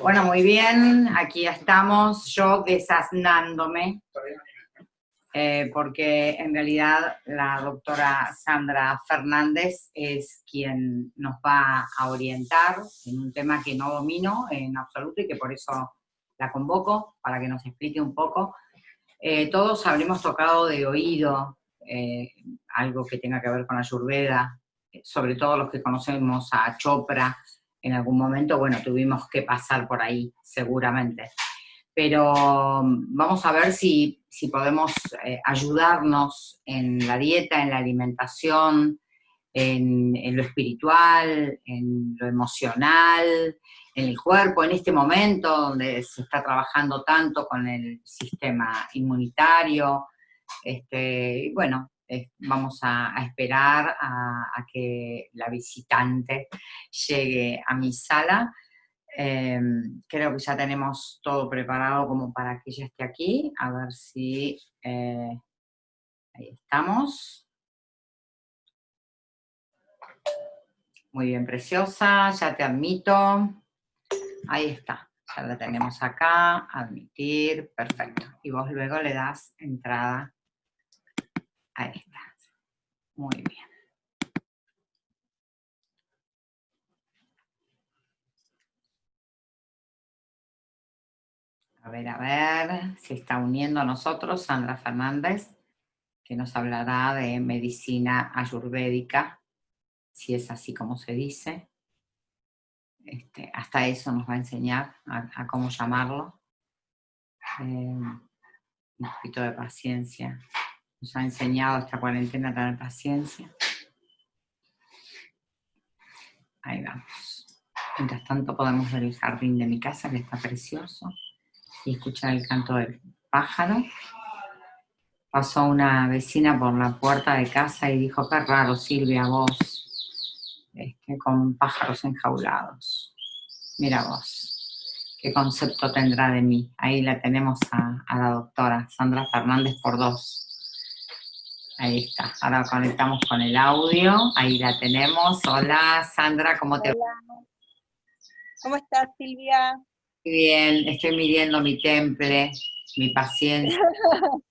Bueno, muy bien, aquí estamos, yo desasnándome, eh, porque en realidad la doctora Sandra Fernández es quien nos va a orientar en un tema que no domino en absoluto y que por eso la convoco, para que nos explique un poco. Eh, todos habremos tocado de oído eh, algo que tenga que ver con la Ayurveda, sobre todo los que conocemos a Chopra, en algún momento, bueno, tuvimos que pasar por ahí, seguramente. Pero mm, vamos a ver si, si podemos eh, ayudarnos en la dieta, en la alimentación, en, en, lo espiritual, en lo emocional, en el cuerpo, en este momento donde se está trabajando tanto con el sistema inmunitario. Este, bueno, vamos a, esperar a, que la visitante llegue a mi sala. Em, creo que ya tenemos todo preparado como para que ella esté aquí. A ver si... Eh, ahí estamos. Muy bien, preciosa. Ya te admito. Ahí está. Ya la tenemos acá. Admitir. Perfecto. Y vos luego le das entrada Ahí está. Muy bien. A ver, a ver, se está uniendo a nosotros Sandra Fernández, que nos hablará de medicina ayurvédica, si es así como se dice. Este, hasta eso nos va a enseñar a, cómo llamarlo. Eh, un poquito de paciencia nos ha enseñado esta cuarentena a tener paciencia. Ahí vamos. Mientras tanto podemos ver el jardín de mi casa, que está precioso, y escuchar el canto del pájaro. Pasó una vecina por la puerta de casa y dijo, qué raro Silvia, vos, este, con pájaros enjaulados. Mira vos, qué concepto tendrá de mí. Ahí la tenemos a, a la doctora Sandra Fernández por dos. Ahí está, ahora conectamos con el audio, ahí la tenemos. Hola Sandra, ¿cómo te va? ¿Cómo estás Silvia? Bien, estoy midiendo mi temple, mi paciencia.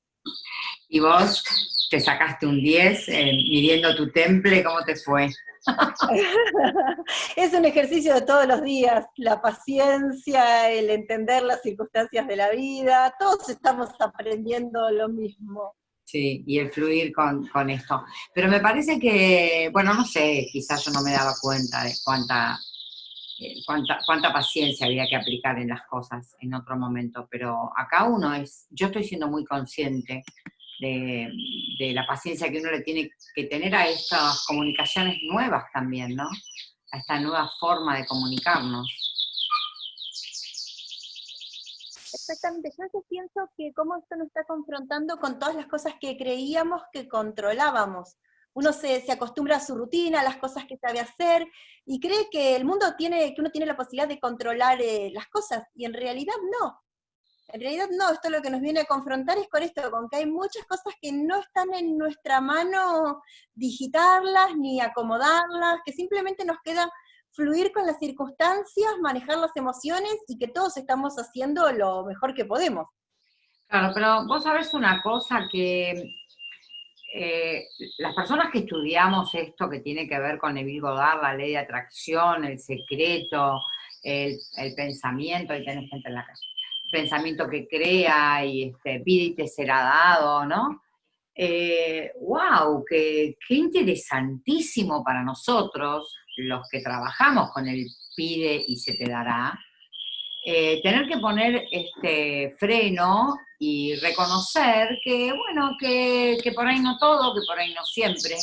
¿Y vos te sacaste un 10 eh, midiendo tu temple? ¿Cómo te fue? es un ejercicio de todos los días, la paciencia, el entender las circunstancias de la vida, todos estamos aprendiendo lo mismo. Sí, y el fluir con, esto. Pero me parece que, bueno, no sé, quizás yo no me daba cuenta de cuánta, eh, cuánta, cuánta paciencia había que aplicar en las cosas en otro momento, pero acá uno es, yo estoy siendo muy consciente de, de la paciencia que uno le tiene que tener a estas comunicaciones nuevas también, ¿no? A esta nueva forma de comunicarnos. Exactamente, yo pienso que cómo esto nos está confrontando con todas las cosas que creíamos que controlábamos. Uno se, se, acostumbra a su rutina, a las cosas que sabe hacer, y cree que el mundo tiene, que uno tiene la posibilidad de controlar eh, las cosas, y en realidad no. En realidad no, esto lo que nos viene a confrontar es con esto, con que hay muchas cosas que no están en nuestra mano digitarlas ni acomodarlas, que simplemente nos queda fluir con las circunstancias, manejar las emociones y que todos estamos haciendo lo mejor que podemos. Claro, pero vos sabés una cosa que eh, las personas que estudiamos esto que tiene que ver con Neville Goddard, la ley de atracción, el secreto, el, pensamiento, ahí tenés gente en la calle, pensamiento que crea y este, pide y te será dado, ¿no? ¡Wow! Eh, qué, interesantísimo para nosotros, los que trabajamos con el pide y se te dará, eh, tener que poner este freno y reconocer que, bueno, que, por ahí no todo, que por ahí no siempre,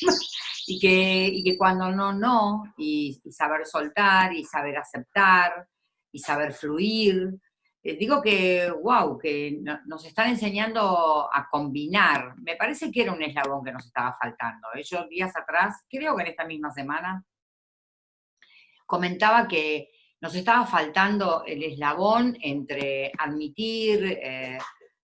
y, que, que cuando no, no, y saber soltar, y saber aceptar, y saber fluir, eh, digo que, wow, que nos están enseñando a combinar. Me parece que era un eslabón que nos estaba faltando. Yo días atrás, creo que en esta misma semana, comentaba que nos estaba faltando el eslabón entre admitir, eh,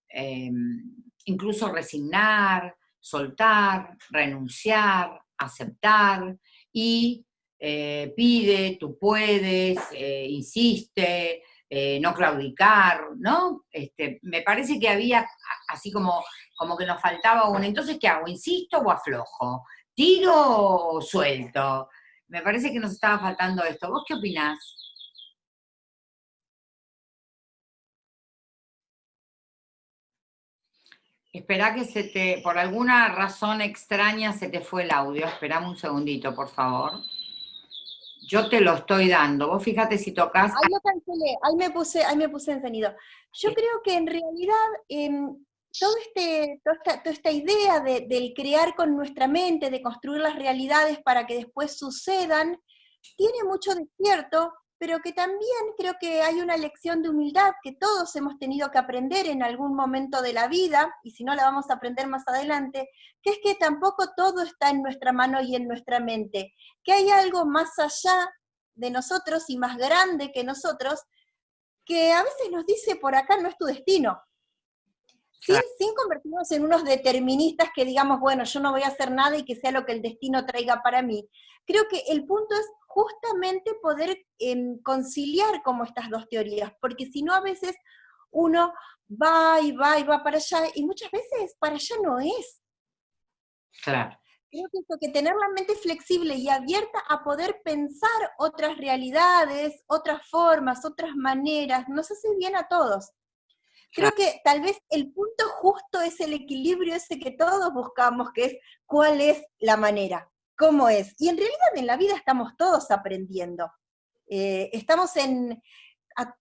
em, incluso resignar, soltar, renunciar, aceptar y eh, pide, tú puedes, eh, insiste, eh, no claudicar, ¿no? Este, me parece que había así como, como que nos faltaba uno. Entonces, ¿qué hago? ¿Insisto o aflojo? ¿Tiro o suelto? Me parece que nos estaba faltando esto. ¿Vos qué opinás? Espera que se te, por alguna razón extraña se te fue el audio. Esperame un segundito, por favor. Yo te lo estoy dando. Vos fíjate si tocas. Ahí lo cancelé, ahí me puse, ahí me puse encendido. Yo creo que en realidad em, todo este, toda, esta, idea de, del crear con nuestra mente, de construir las realidades para que después sucedan, tiene mucho de cierto, pero que también creo que hay una lección de humildad que todos hemos tenido que aprender en algún momento de la vida, y si no la vamos a aprender más adelante, que es que tampoco todo está en nuestra mano y en nuestra mente, que hay algo más allá de nosotros y más grande que nosotros, que a veces nos dice, por acá no es tu destino, sin, convertirnos en unos deterministas que digamos, bueno, yo no voy a hacer nada y que sea lo que el destino traiga para mí. Creo que el punto es justamente poder em, conciliar como estas dos teorías, porque si no a veces uno va y va y va para allá, y muchas veces para allá no es. Claro. Creo que, que tener la mente flexible y abierta a poder pensar otras realidades, otras formas, otras maneras, nos hace bien a todos. Creo que tal vez el punto justo es el equilibrio ese que todos buscamos, que es cuál es la manera, cómo es. Y en realidad en la vida estamos todos aprendiendo. Eh, estamos en,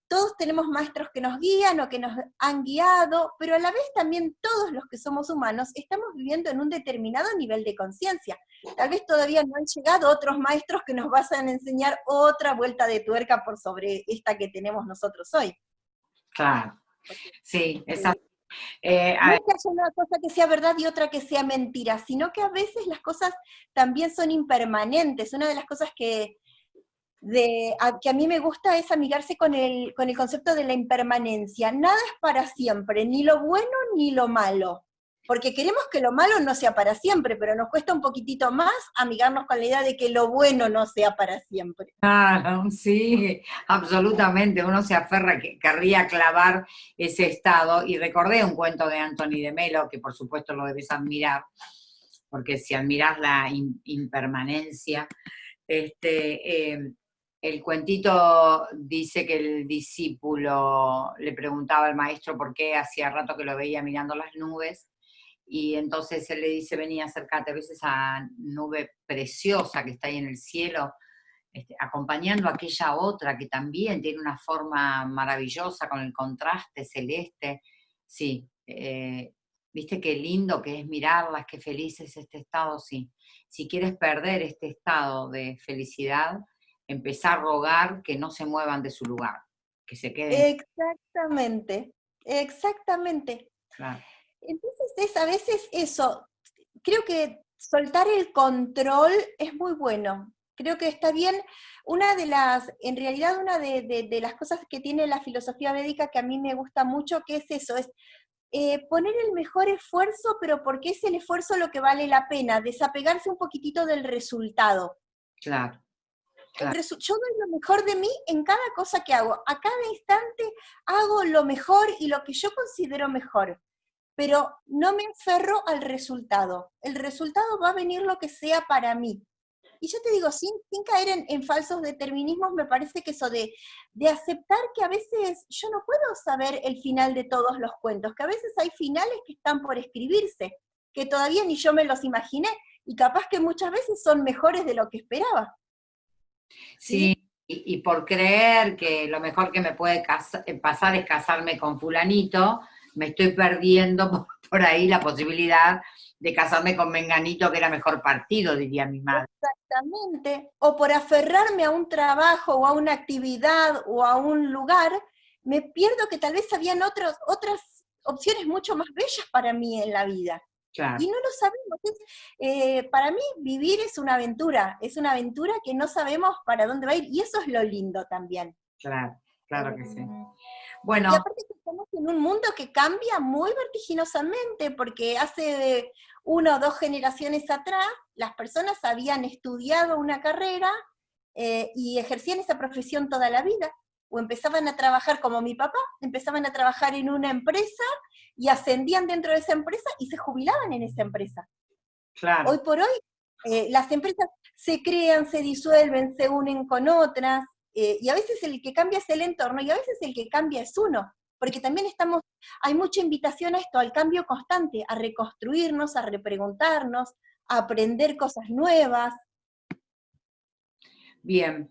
todos tenemos maestros que nos guían o que nos han guiado, pero a la vez también todos los que somos humanos estamos viviendo en un determinado nivel de conciencia. Tal vez todavía no han llegado otros maestros que nos vayan a enseñar otra vuelta de tuerca por sobre esta que tenemos nosotros hoy. Claro. Sí, exacto. Eh, no es que haya una cosa que sea verdad y otra que sea mentira, sino que a veces las cosas también son impermanentes. Una de las cosas que, de, a, que a mí me gusta es amigarse con el, con el concepto de la impermanencia. Nada es para siempre, ni lo bueno ni lo malo porque queremos que lo malo no sea para siempre, pero nos cuesta un poquitito más amigarnos con la idea de que lo bueno no sea para siempre. Claro, sí, absolutamente, uno se aferra, que querría clavar ese estado, y recordé un cuento de Anthony de Melo, que por supuesto lo debes admirar, porque si admiras la impermanencia, este, em, el cuentito dice que el discípulo le preguntaba al maestro por qué hacía rato que lo veía mirando las nubes, y entonces él le dice, vení, acércate a veces a nube preciosa que está ahí en el cielo, este, acompañando a aquella otra que también tiene una forma maravillosa con el contraste celeste. Sí, eh, viste qué lindo que es mirarlas, qué feliz es este estado, sí. Si quieres perder este estado de felicidad, empezar a rogar que no se muevan de su lugar, que se queden. Exactamente, exactamente. Claro. Entonces es a veces eso, creo que soltar el control es muy bueno. Creo que está bien. Una de las, en realidad una de, las cosas que tiene la filosofía védica que a mí me gusta mucho, que es eso, es eh, poner el mejor esfuerzo, pero porque es el esfuerzo lo que vale la pena, desapegarse un poquitito del resultado. Claro. claro. Yo doy lo mejor de mí en cada cosa que hago. A cada instante hago lo mejor y lo que yo considero mejor pero no me aferro al resultado. El resultado va a venir lo que sea para mí. Y yo te digo, sin, caer en, falsos determinismos, me parece que eso de, de aceptar que a veces yo no puedo saber el final de todos los cuentos, que a veces hay finales que están por escribirse, que todavía ni yo me los imaginé, y capaz que muchas veces son mejores de lo que esperaba. Sí, Y, y, por creer que lo mejor que me puede pasar es casarme con fulanito, me estoy perdiendo por, ahí la posibilidad de casarme con Menganito, que era mejor partido, diría mi madre. Exactamente. O por aferrarme a un trabajo o a una actividad o a un lugar, me pierdo que tal vez habían otros, otras opciones mucho más bellas para mí en la vida. Y no lo sabemos. Eh, para mí vivir es una aventura, es una aventura que no sabemos para dónde va a ir, y eso es lo lindo también. Claro, claro que sí. Bueno. Y aparte estamos en un mundo que cambia muy vertiginosamente, porque hace una o dos generaciones atrás las personas habían estudiado una carrera eh, y ejercían esa profesión toda la vida, o empezaban a trabajar como mi papá, empezaban a trabajar en una empresa y ascendían dentro de esa empresa y se jubilaban en esa empresa. Claro. Hoy por hoy eh, las empresas se crean, se disuelven, se unen con otras, eh, y a veces el que cambia es el entorno y a veces el que cambia es uno, porque también estamos, hay mucha invitación a esto, al cambio constante, a reconstruirnos, a repreguntarnos, a aprender cosas nuevas. Bien.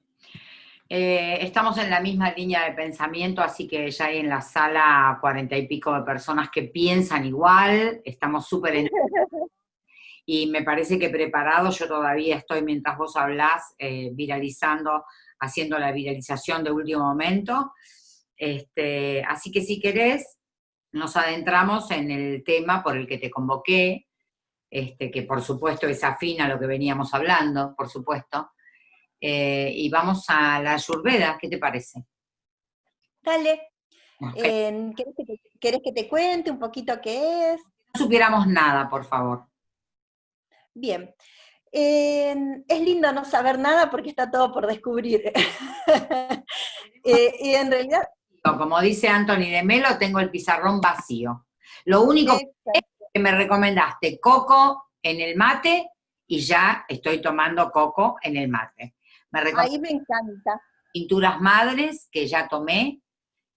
Eh, estamos en la misma línea de pensamiento, así que ya hay en la sala cuarenta y pico de personas que piensan igual, estamos súper y me parece que preparado, yo todavía estoy, mientras vos hablás, eh, viralizando, haciendo la viralización de último momento, este, así que si querés, nos adentramos en el tema por el que te convoqué, este, que por supuesto es afín a lo que veníamos hablando, por supuesto, eh, y vamos a la Ayurveda, ¿qué te parece? Dale. Eh, ¿querés, que te, cuente un poquito qué es? No supiéramos nada, por favor. Bien. Es lindo no saber nada porque está todo por descubrir. Eh, y en realidad... Como dice Anthony de Melo, tengo el pizarrón vacío. Lo único que me recomendaste, coco en el mate, y ya estoy tomando coco en el mate. Me Ahí me encanta. Pinturas madres que ya tomé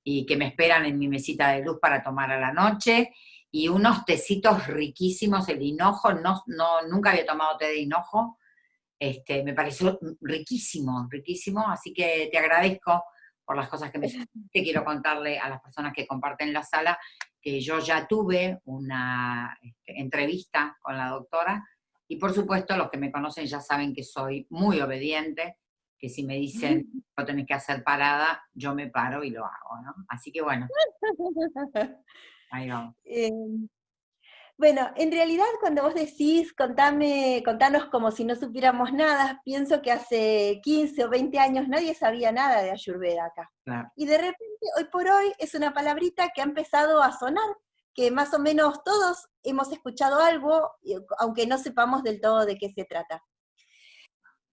y que me esperan en mi mesita de luz para tomar a la noche, y unos tecitos riquísimos, el hinojo, no, no, nunca había tomado té de hinojo, este, me pareció riquísimo, riquísimo, así que te agradezco por las cosas que me te quiero contarle a las personas que comparten la sala, que yo ya tuve una este, entrevista con la doctora, y por supuesto los que me conocen ya saben que soy muy obediente, que si me dicen lo tenés que hacer parada, yo me paro y lo hago, ¿no? Así que bueno. Ahí vamos. Em, bueno, en realidad cuando vos decís, contame, contanos como si no supiéramos nada, pienso que hace 15 o 20 años nadie sabía nada de Ayurveda acá. Y de repente, hoy por hoy, es una palabrita que ha empezado a sonar, que más o menos todos hemos escuchado algo, aunque no sepamos del todo de qué se trata.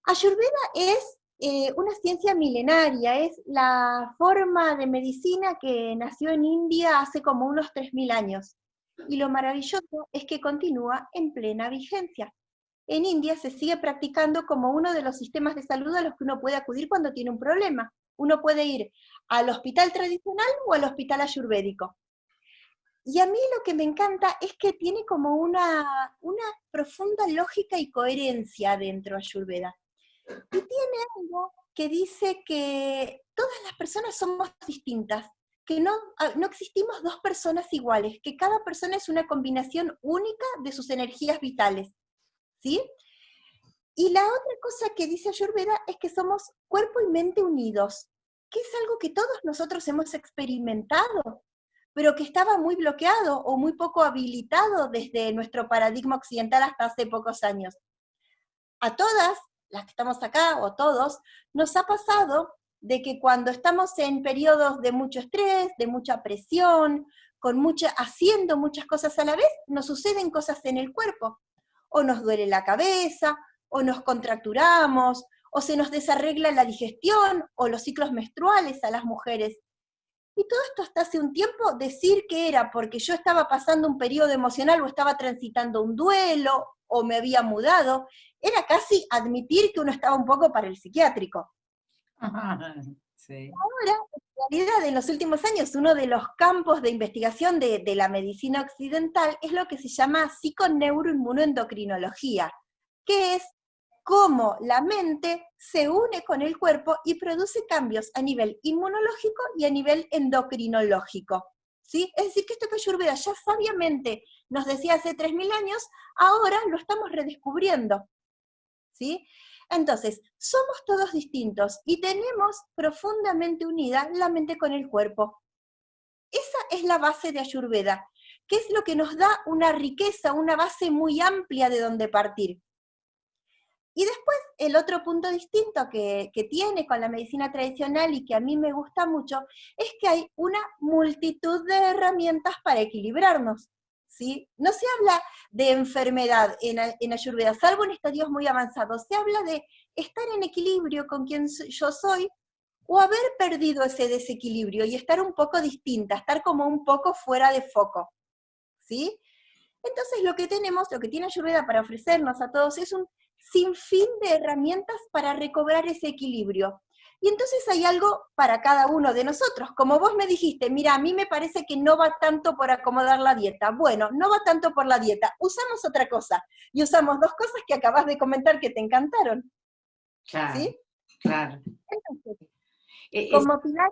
Ayurveda es eh, una ciencia milenaria, es la forma de medicina que nació en India hace como unos 3.000 años y lo maravilloso es que continúa en plena vigencia. En India se sigue practicando como uno de los sistemas de salud a los que uno puede acudir cuando tiene un problema. Uno puede ir al hospital tradicional o al hospital ayurvédico. Y a mí lo que me encanta es que tiene como una, una profunda lógica y coherencia dentro de Ayurveda. Y tiene algo que dice que todas las personas somos distintas, que no, ah, no existimos dos personas iguales, que cada persona es una combinación única de sus energías vitales. ¿Sí? Y la otra cosa que dice Ayurveda es que somos cuerpo y mente unidos, que es algo que todos nosotros hemos experimentado, pero que estaba muy bloqueado o muy poco habilitado desde nuestro paradigma occidental hasta hace pocos años. A todas las que estamos acá, o todos, nos ha pasado de que cuando estamos en periodos de mucho estrés, de mucha presión, con mucha, haciendo muchas cosas a la vez, nos suceden cosas en el cuerpo. O nos duele la cabeza, o nos contracturamos, o se nos desarregla la digestión, o los ciclos menstruales a las mujeres. Y todo esto hasta hace un tiempo decir que era porque yo estaba pasando un periodo emocional o estaba transitando un duelo o me había mudado, era casi admitir que uno estaba un poco para el psiquiátrico. Ahora, en realidad, en los últimos años, uno de los campos de investigación de, la medicina occidental es lo que se llama psiconeuroinmunoendocrinología, que es cómo la mente se une con el cuerpo y produce cambios a nivel inmunológico y a nivel endocrinológico. ¿Sí? Es decir, que esto que Ayurveda ya sabiamente nos decía hace 3.000 años, ahora lo estamos redescubriendo. ¿sí? Entonces, somos todos distintos y tenemos profundamente unida la mente con el cuerpo. Esa es la base de Ayurveda, que es lo que nos da una riqueza, una base muy amplia de donde partir. Y después, el otro punto distinto que, que, tiene con la medicina tradicional y que a mí me gusta mucho, es que hay una multitud de herramientas para equilibrarnos. No se habla de enfermedad en, en Ayurveda, salvo en estadios muy avanzados, se habla de estar en equilibrio con quien yo soy o haber perdido ese desequilibrio y estar un poco distinta, estar como un poco fuera de foco. ¿Sí? Entonces lo que tenemos, lo que tiene Ayurveda para ofrecernos a todos es un sinfín de herramientas para recobrar ese equilibrio. Y entonces hay algo para cada uno de nosotros. Como vos me dijiste, mira, a mí me parece que no va tanto por acomodar la dieta. Bueno, no va tanto por la dieta. Usamos otra cosa. Y usamos dos cosas que acabas de comentar que te encantaron. Claro, ¿Sí? claro. Entonces, e, como pilar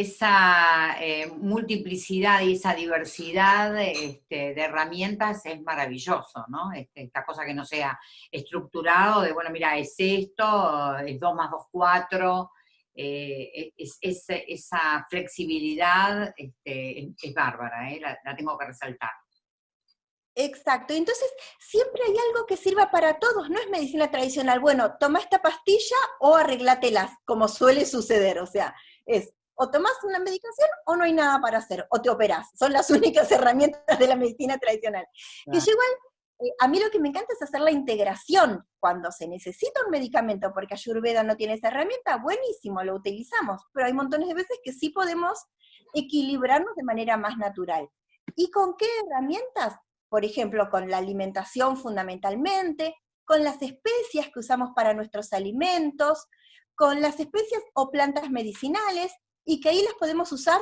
esa eh, multiplicidad y esa diversidad este, de herramientas es maravilloso, ¿no? Este, esta cosa que no sea estructurado de, bueno, mira, es esto, es 2 más 2, 4, eh, es, esa flexibilidad este, es, bárbara, ¿eh? la, tengo que resaltar. Exacto, entonces siempre hay algo que sirva para todos, no es medicina tradicional, bueno, toma esta pastilla o arreglátelas, como suele suceder, o sea, es o tomas una medicación o no hay nada para hacer, o te operas. Son las únicas herramientas de la medicina tradicional. Que yo igual, eh, a mí lo que me encanta es hacer la integración. Cuando se necesita un medicamento, porque Ayurveda no tiene esa herramienta, buenísimo, lo utilizamos. Pero hay montones de veces que sí podemos equilibrarnos de manera más natural. ¿Y con qué herramientas? Por ejemplo, con la alimentación fundamentalmente, con las especias que usamos para nuestros alimentos, con las especias o plantas medicinales, y que ahí las podemos usar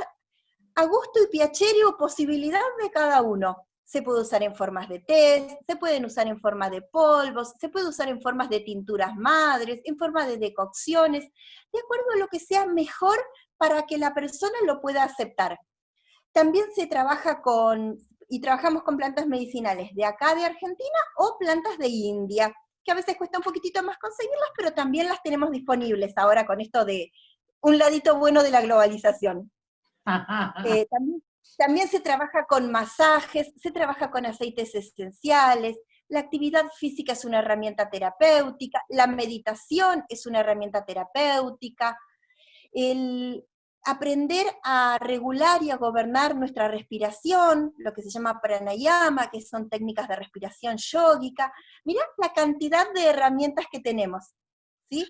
a gusto y piacere o posibilidad de cada uno. Se puede usar en formas de té, se pueden usar en forma de polvos, se puede usar en formas de tinturas madres, en forma de decocciones, de acuerdo a lo que sea mejor para que la persona lo pueda aceptar. También se trabaja con, y trabajamos con plantas medicinales de acá de Argentina o plantas de India, que a veces cuesta un poquitito más conseguirlas, pero también las tenemos disponibles ahora con esto de un ladito bueno de la globalización. Eh, también, se trabaja con masajes, se trabaja con aceites esenciales, la actividad física es una herramienta terapéutica, la meditación es una herramienta terapéutica, el aprender a regular y a gobernar nuestra respiración, lo que se llama pranayama, que son técnicas de respiración yógica. Mirá la cantidad de herramientas que tenemos, ¿sí?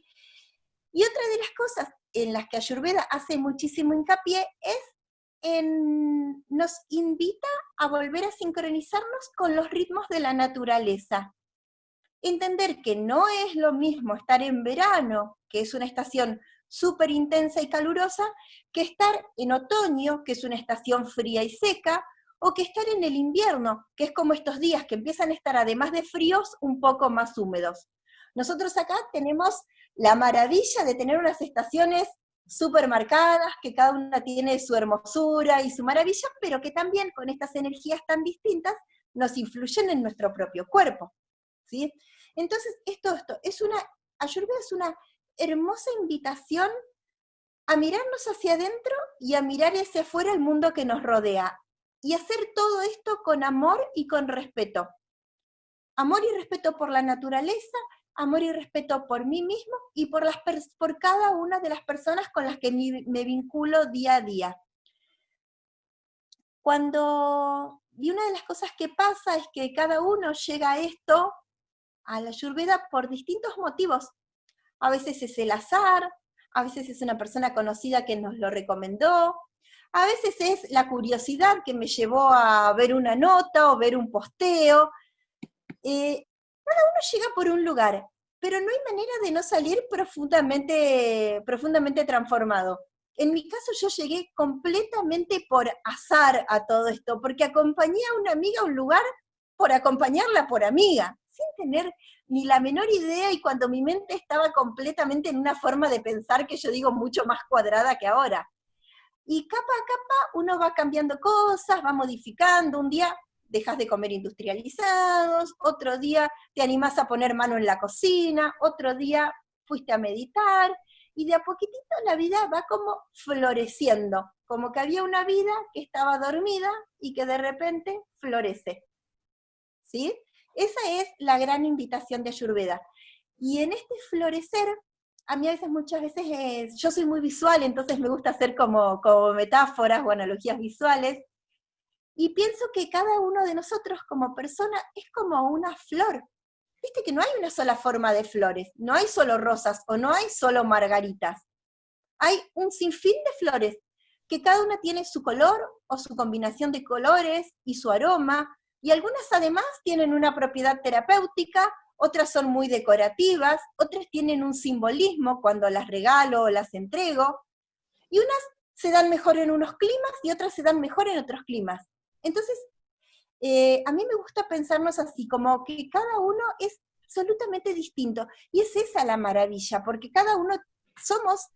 Y otra de las cosas en las que Ayurveda hace muchísimo hincapié es en, nos invita a volver a sincronizarnos con los ritmos de la naturaleza. Entender que no es lo mismo estar en verano, que es una estación súper intensa y calurosa, que estar en otoño, que es una estación fría y seca, o que estar en el invierno, que es como estos días que empiezan a estar, además de fríos, un poco más húmedos. Nosotros acá tenemos la maravilla de tener unas estaciones súper marcadas, que cada una tiene su hermosura y su maravilla, pero que también con estas energías tan distintas nos influyen en nuestro propio cuerpo. ¿sí? Entonces, esto, esto es una, Ayurveda es una hermosa invitación a mirarnos hacia adentro y a mirar hacia afuera el mundo que nos rodea. Y hacer todo esto con amor y con respeto. Amor y respeto por la naturaleza, amor y respeto por mí mismo y por, las por cada una de las personas con las que me, vinculo día a día. Cuando, y una de las cosas que pasa es que cada uno llega a esto, a la Ayurveda, por distintos motivos. A veces es el azar, a veces es una persona conocida que nos lo recomendó, a veces es la curiosidad que me llevó a ver una nota o ver un posteo. Eh, cada uno llega por un lugar, pero no hay manera de no salir profundamente, profundamente transformado. En mi caso yo llegué completamente por azar a todo esto, porque acompañé a una amiga a un lugar por acompañarla por amiga, sin tener ni la menor idea y cuando mi mente estaba completamente en una forma de pensar que yo digo mucho más cuadrada que ahora. Y capa a capa uno va cambiando cosas, va modificando. Un día dejas de comer industrializados, otro día te animás a poner mano en la cocina, otro día fuiste a meditar, y de a poquitito la vida va como floreciendo, como que había una vida que estaba dormida y que de repente florece. ¿Sí? Esa es la gran invitación de Ayurveda. Y en este florecer, a mí a veces, muchas veces, yo soy muy visual, entonces me gusta hacer como, como metáforas o analogías visuales, y pienso que cada uno de nosotros como persona es como una flor. viste que no hay una sola forma de flores, no hay solo rosas o no hay solo margaritas. Hay un sinfín de flores que cada una tiene su color o su combinación de colores y su aroma, y algunas además tienen una propiedad terapéutica, otras son muy decorativas, otras tienen un simbolismo cuando las regalo o las entrego, y unas se dan mejor en unos climas y otras se dan mejor en otros climas. Entonces, eh, a mí me gusta pensarnos así, como que cada uno es absolutamente distinto, y es esa la maravilla, porque cada uno somos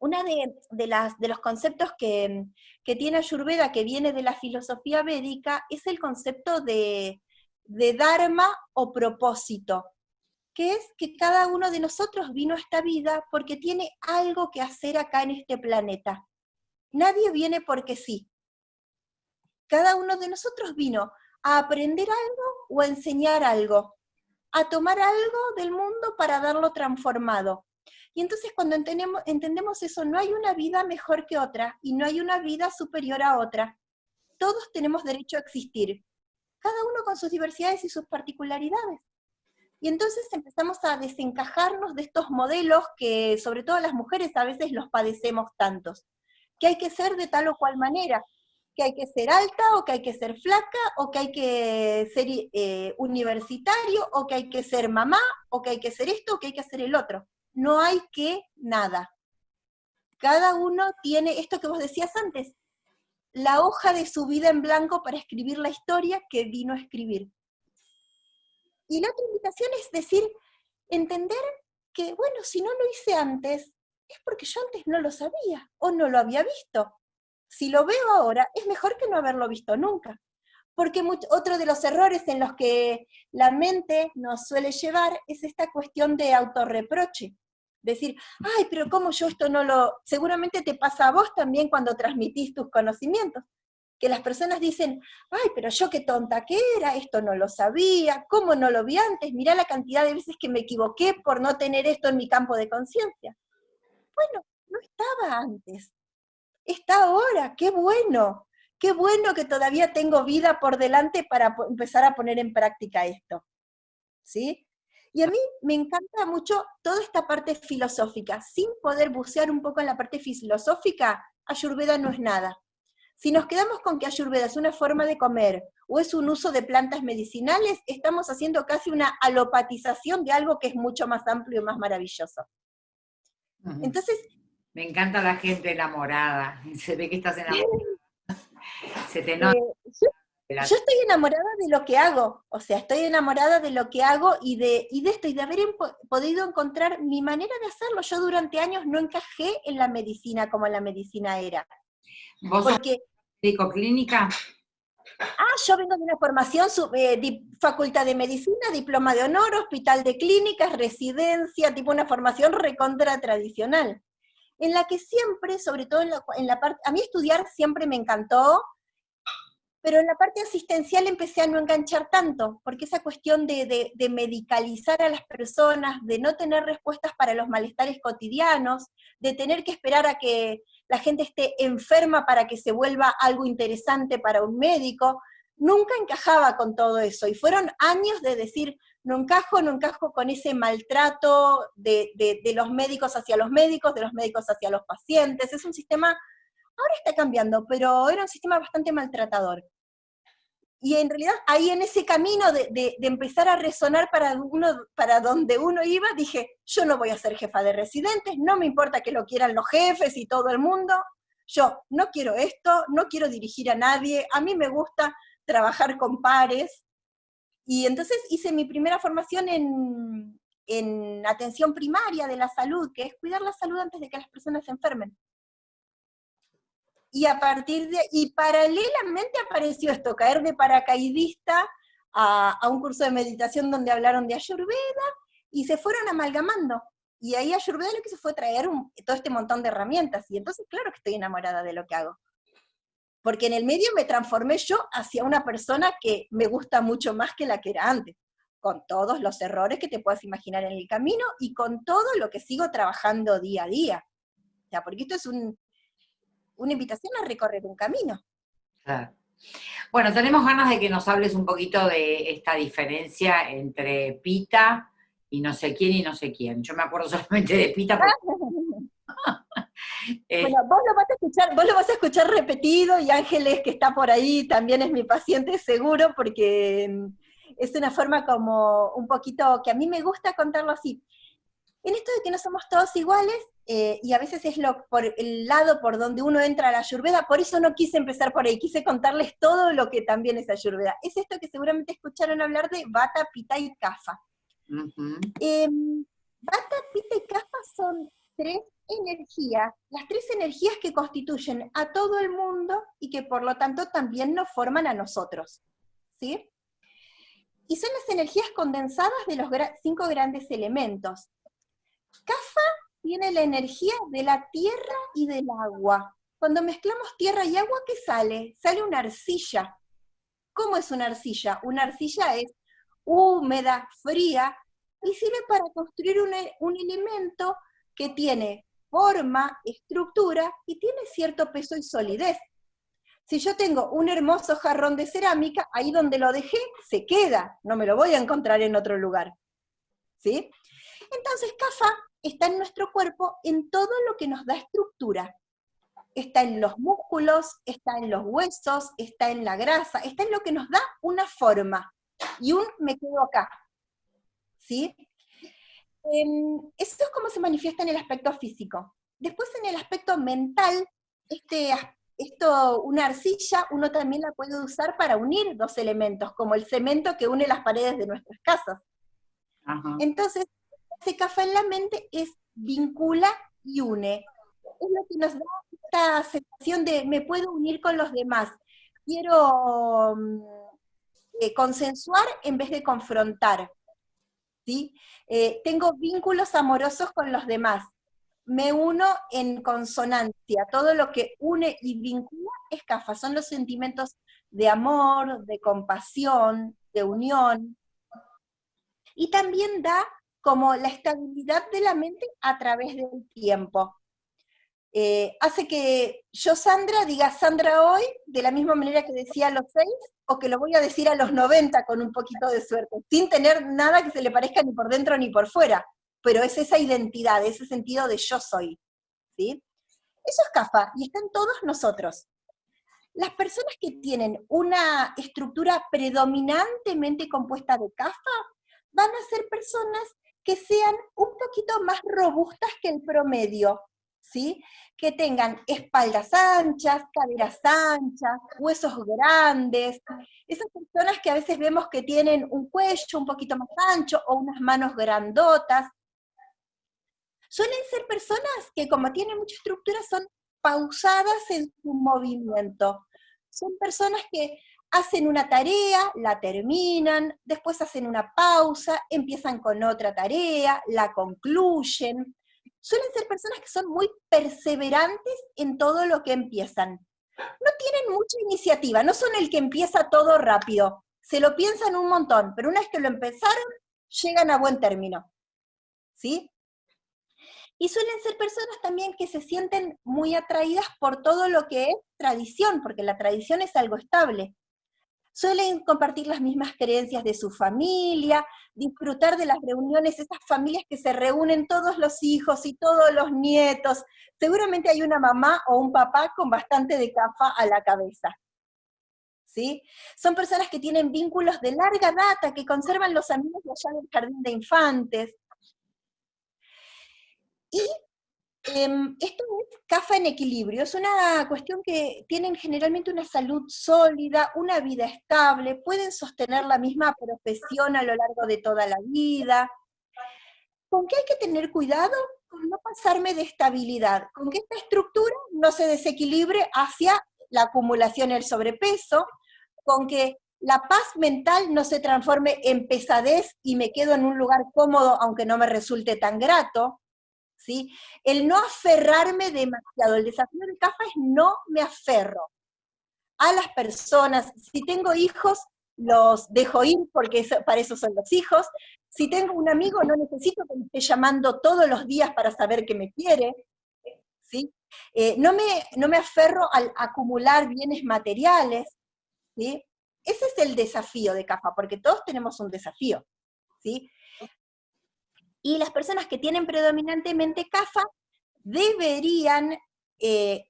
una de, las, de los conceptos que, tiene Ayurveda, que viene de la filosofía védica, es el concepto de Dharma o propósito, que es que cada uno de nosotros vino a esta vida porque tiene algo que hacer acá en este planeta. Nadie viene porque sí. Cada uno de nosotros vino a aprender algo o a enseñar algo, a tomar algo del mundo para darlo transformado. Y entonces cuando entendemos, entendemos eso, no hay una vida mejor que otra y no hay una vida superior a otra. Todos tenemos derecho a existir, cada uno con sus diversidades y sus particularidades. Y entonces empezamos a desencajarnos de estos modelos que sobre todo las mujeres a veces los padecemos tantos, que hay que ser de tal o cual manera, que hay que ser alta o que hay que ser flaca o que hay que ser eh, universitario o que hay que ser mamá o que hay que ser esto o que hay que hacer el otro no hay que nada. Cada uno tiene esto que vos decías antes, la hoja de su vida en blanco para escribir la historia que vino a escribir. Y la otra invitación es decir, entender que, bueno, si no lo hice antes, es porque yo antes no lo sabía o no lo había visto. Si lo veo ahora, es mejor que no haberlo visto nunca. Porque otro de los errores en los que la mente nos suele llevar es esta cuestión de autorreproche decir, ay, pero ¿cómo yo esto no lo...? Seguramente te pasa a vos también cuando transmitís tus conocimientos, que las personas dicen, ay, pero yo qué tonta que era, esto no lo sabía, ¿cómo no lo vi antes? Mirá la cantidad de veces que me equivoqué por no tener esto en mi campo de conciencia. Bueno, no estaba antes, está ahora, qué bueno, qué bueno que todavía tengo vida por delante para empezar a poner en práctica esto. ¿Sí? Y a mí me encanta mucho toda esta parte filosófica. Sin poder bucear un poco en la parte filosófica, Ayurveda no es nada. Si nos quedamos con que Ayurveda es una forma de comer o es un uso de plantas medicinales, estamos haciendo casi una alopatización de algo que es mucho más amplio y más maravilloso. Entonces... Me encanta la gente enamorada. Se ve que estás enamorada. Se te nota. Eh, yo estoy enamorada de lo que hago, o sea, estoy enamorada de lo que hago y de, de esto, y de haber podido encontrar mi manera de hacerlo. Yo durante años no encajé en la medicina como la medicina era. ¿Vos porque, sos clínica? Ah, yo vengo de una formación, eh, facultad de medicina, diploma de honor, hospital de clínicas, residencia, tipo una formación recontra tradicional, en la que siempre, sobre todo en la, parte, a mí estudiar siempre me encantó, pero en la parte asistencial empecé a no enganchar tanto, porque esa cuestión de, medicalizar a las personas, de no tener respuestas para los malestares cotidianos, de tener que esperar a que la gente esté enferma para que se vuelva algo interesante para un médico, nunca encajaba con todo eso. Y fueron años de decir, no encajo, no encajo con ese maltrato de, de los médicos hacia los médicos, de los médicos hacia los pacientes. Es un sistema Ahora está cambiando, pero era un sistema bastante maltratador. Y en realidad ahí en ese camino de, empezar a resonar para, uno, para donde uno iba, dije, yo no voy a ser jefa de residentes, no me importa que lo quieran los jefes y todo el mundo, yo no quiero esto, no quiero dirigir a nadie, a mí me gusta trabajar con pares. Y entonces hice mi primera formación en, en atención primaria de la salud, que es cuidar la salud antes de que las personas se enfermen y a partir de, y paralelamente apareció esto, caer de paracaidista a, a, un curso de meditación donde hablaron de Ayurveda, y se fueron amalgamando. Y ahí Ayurveda lo que hizo fue traer todo este montón de herramientas, y entonces claro que estoy enamorada de lo que hago. Porque en el medio me transformé yo hacia una persona que me gusta mucho más que la que era antes, con todos los errores que te puedas imaginar en el camino y con todo lo que sigo trabajando día a día. O sea, porque esto es un, una invitación a recorrer un camino. Bueno, tenemos ganas de que nos hables un poquito de esta diferencia entre pita y no sé quién y no sé quién. Yo me acuerdo solamente de pita. Eh, bueno, vos lo, vas a escuchar, vos lo vas a escuchar repetido y Ángeles, que está por ahí, también es mi paciente seguro, porque mm, es una forma como un poquito que a mí me gusta contarlo así. En esto de que no somos todos iguales, eh, y a veces es lo, por el lado por donde uno entra a la ayurveda, por eso no quise empezar por ahí, quise contarles todo lo que también es ayurveda. Es esto que seguramente escucharon hablar de bata, pita y kafa. Em, bata, pita y kafa son tres energías, las tres energías que constituyen a todo el mundo y que por lo tanto también nos forman a nosotros. ¿Sí? Y son las energías condensadas de los cinco grandes elementos. Kafa tiene la energía de la tierra y del agua. Cuando mezclamos tierra y agua, ¿qué sale? Sale una arcilla. ¿Cómo es una arcilla? Una arcilla es húmeda, fría, y sirve para construir un elemento que tiene forma, estructura y tiene cierto peso y solidez. Si yo tengo un hermoso jarrón de cerámica, ahí donde lo dejé, se queda, no me lo voy a encontrar en otro lugar. ¿Sí? Entonces, CAFA está en nuestro cuerpo en todo lo que nos da estructura. Está en los músculos, está en los huesos, está en la grasa, está en lo que nos da una forma. Y un me quedo acá. ¿Sí? Em, esto es como se manifiesta en el aspecto físico. Después en el aspecto mental, este, esto, una arcilla, uno también la puede usar para unir dos elementos, como el cemento que une las paredes de nuestras casas. Entonces, ese café en la mente es vincula y une. Es lo que nos da esta sensación de me puedo unir con los demás. Quiero mm, eh, consensuar en vez de confrontar. Eh, tengo vínculos amorosos con los demás, me uno en consonancia, todo lo que une y vincula es CAFA, son los sentimientos de amor, de compasión, de unión, y también da como la estabilidad de la mente a través del tiempo. Eh, hace que yo, Sandra, diga Sandra hoy, de la misma manera que decía a los seis, o que lo voy a decir a los 90 con un poquito de suerte, sin tener nada que se le parezca ni por dentro ni por fuera, pero es esa identidad, ese sentido de yo soy, ¿sí? Eso es CAFA, y está en todos nosotros. Las personas que tienen una estructura predominantemente compuesta de CAFA van a ser personas que sean un poquito más robustas que el promedio, ¿sí? Que tengan espaldas anchas, caderas anchas, huesos grandes, esas personas que a veces vemos que tienen un cuello un poquito más ancho o unas manos grandotas, suelen ser personas que como tienen mucha estructura son pausadas en su movimiento. Son personas que hacen una tarea, la terminan, después hacen una pausa, empiezan con otra tarea, la concluyen suelen ser personas que son muy perseverantes en todo lo que empiezan. No tienen mucha iniciativa, no son el que empieza todo rápido, se lo piensan un montón, pero una vez que lo empezaron, llegan a buen término. ¿Sí? Y suelen ser personas también que se sienten muy atraídas por todo lo que es tradición, porque la tradición es algo estable suelen compartir las mismas creencias de su familia, disfrutar de las reuniones, esas familias que se reúnen todos los hijos y todos los nietos. Seguramente hay una mamá o un papá con bastante de cafa a la cabeza. ¿Sí? Son personas que tienen vínculos de larga data, que conservan los amigos allá del jardín de infantes. Y esto es CAFA en equilibrio, es una cuestión que tienen generalmente una salud sólida, una vida estable, pueden sostener la misma profesión a lo largo de toda la vida. ¿Con qué hay que tener cuidado? Con no pasarme de estabilidad, con que esta estructura no se desequilibre hacia la acumulación del sobrepeso, con que la paz mental no se transforme en pesadez y me quedo en un lugar cómodo aunque no me resulte tan grato, ¿sí? El no aferrarme demasiado, el desafío de CAFA es no me aferro a las personas. Si tengo hijos, los dejo ir porque para eso son los hijos. Si tengo un amigo, no necesito que me esté llamando todos los días para saber que me quiere. ¿sí? Eh, no, me, no me aferro al acumular bienes materiales. ¿sí? Ese es el desafío de CAFA, porque todos tenemos un desafío, ¿sí? Y las personas que tienen predominantemente CAFA deberían eh,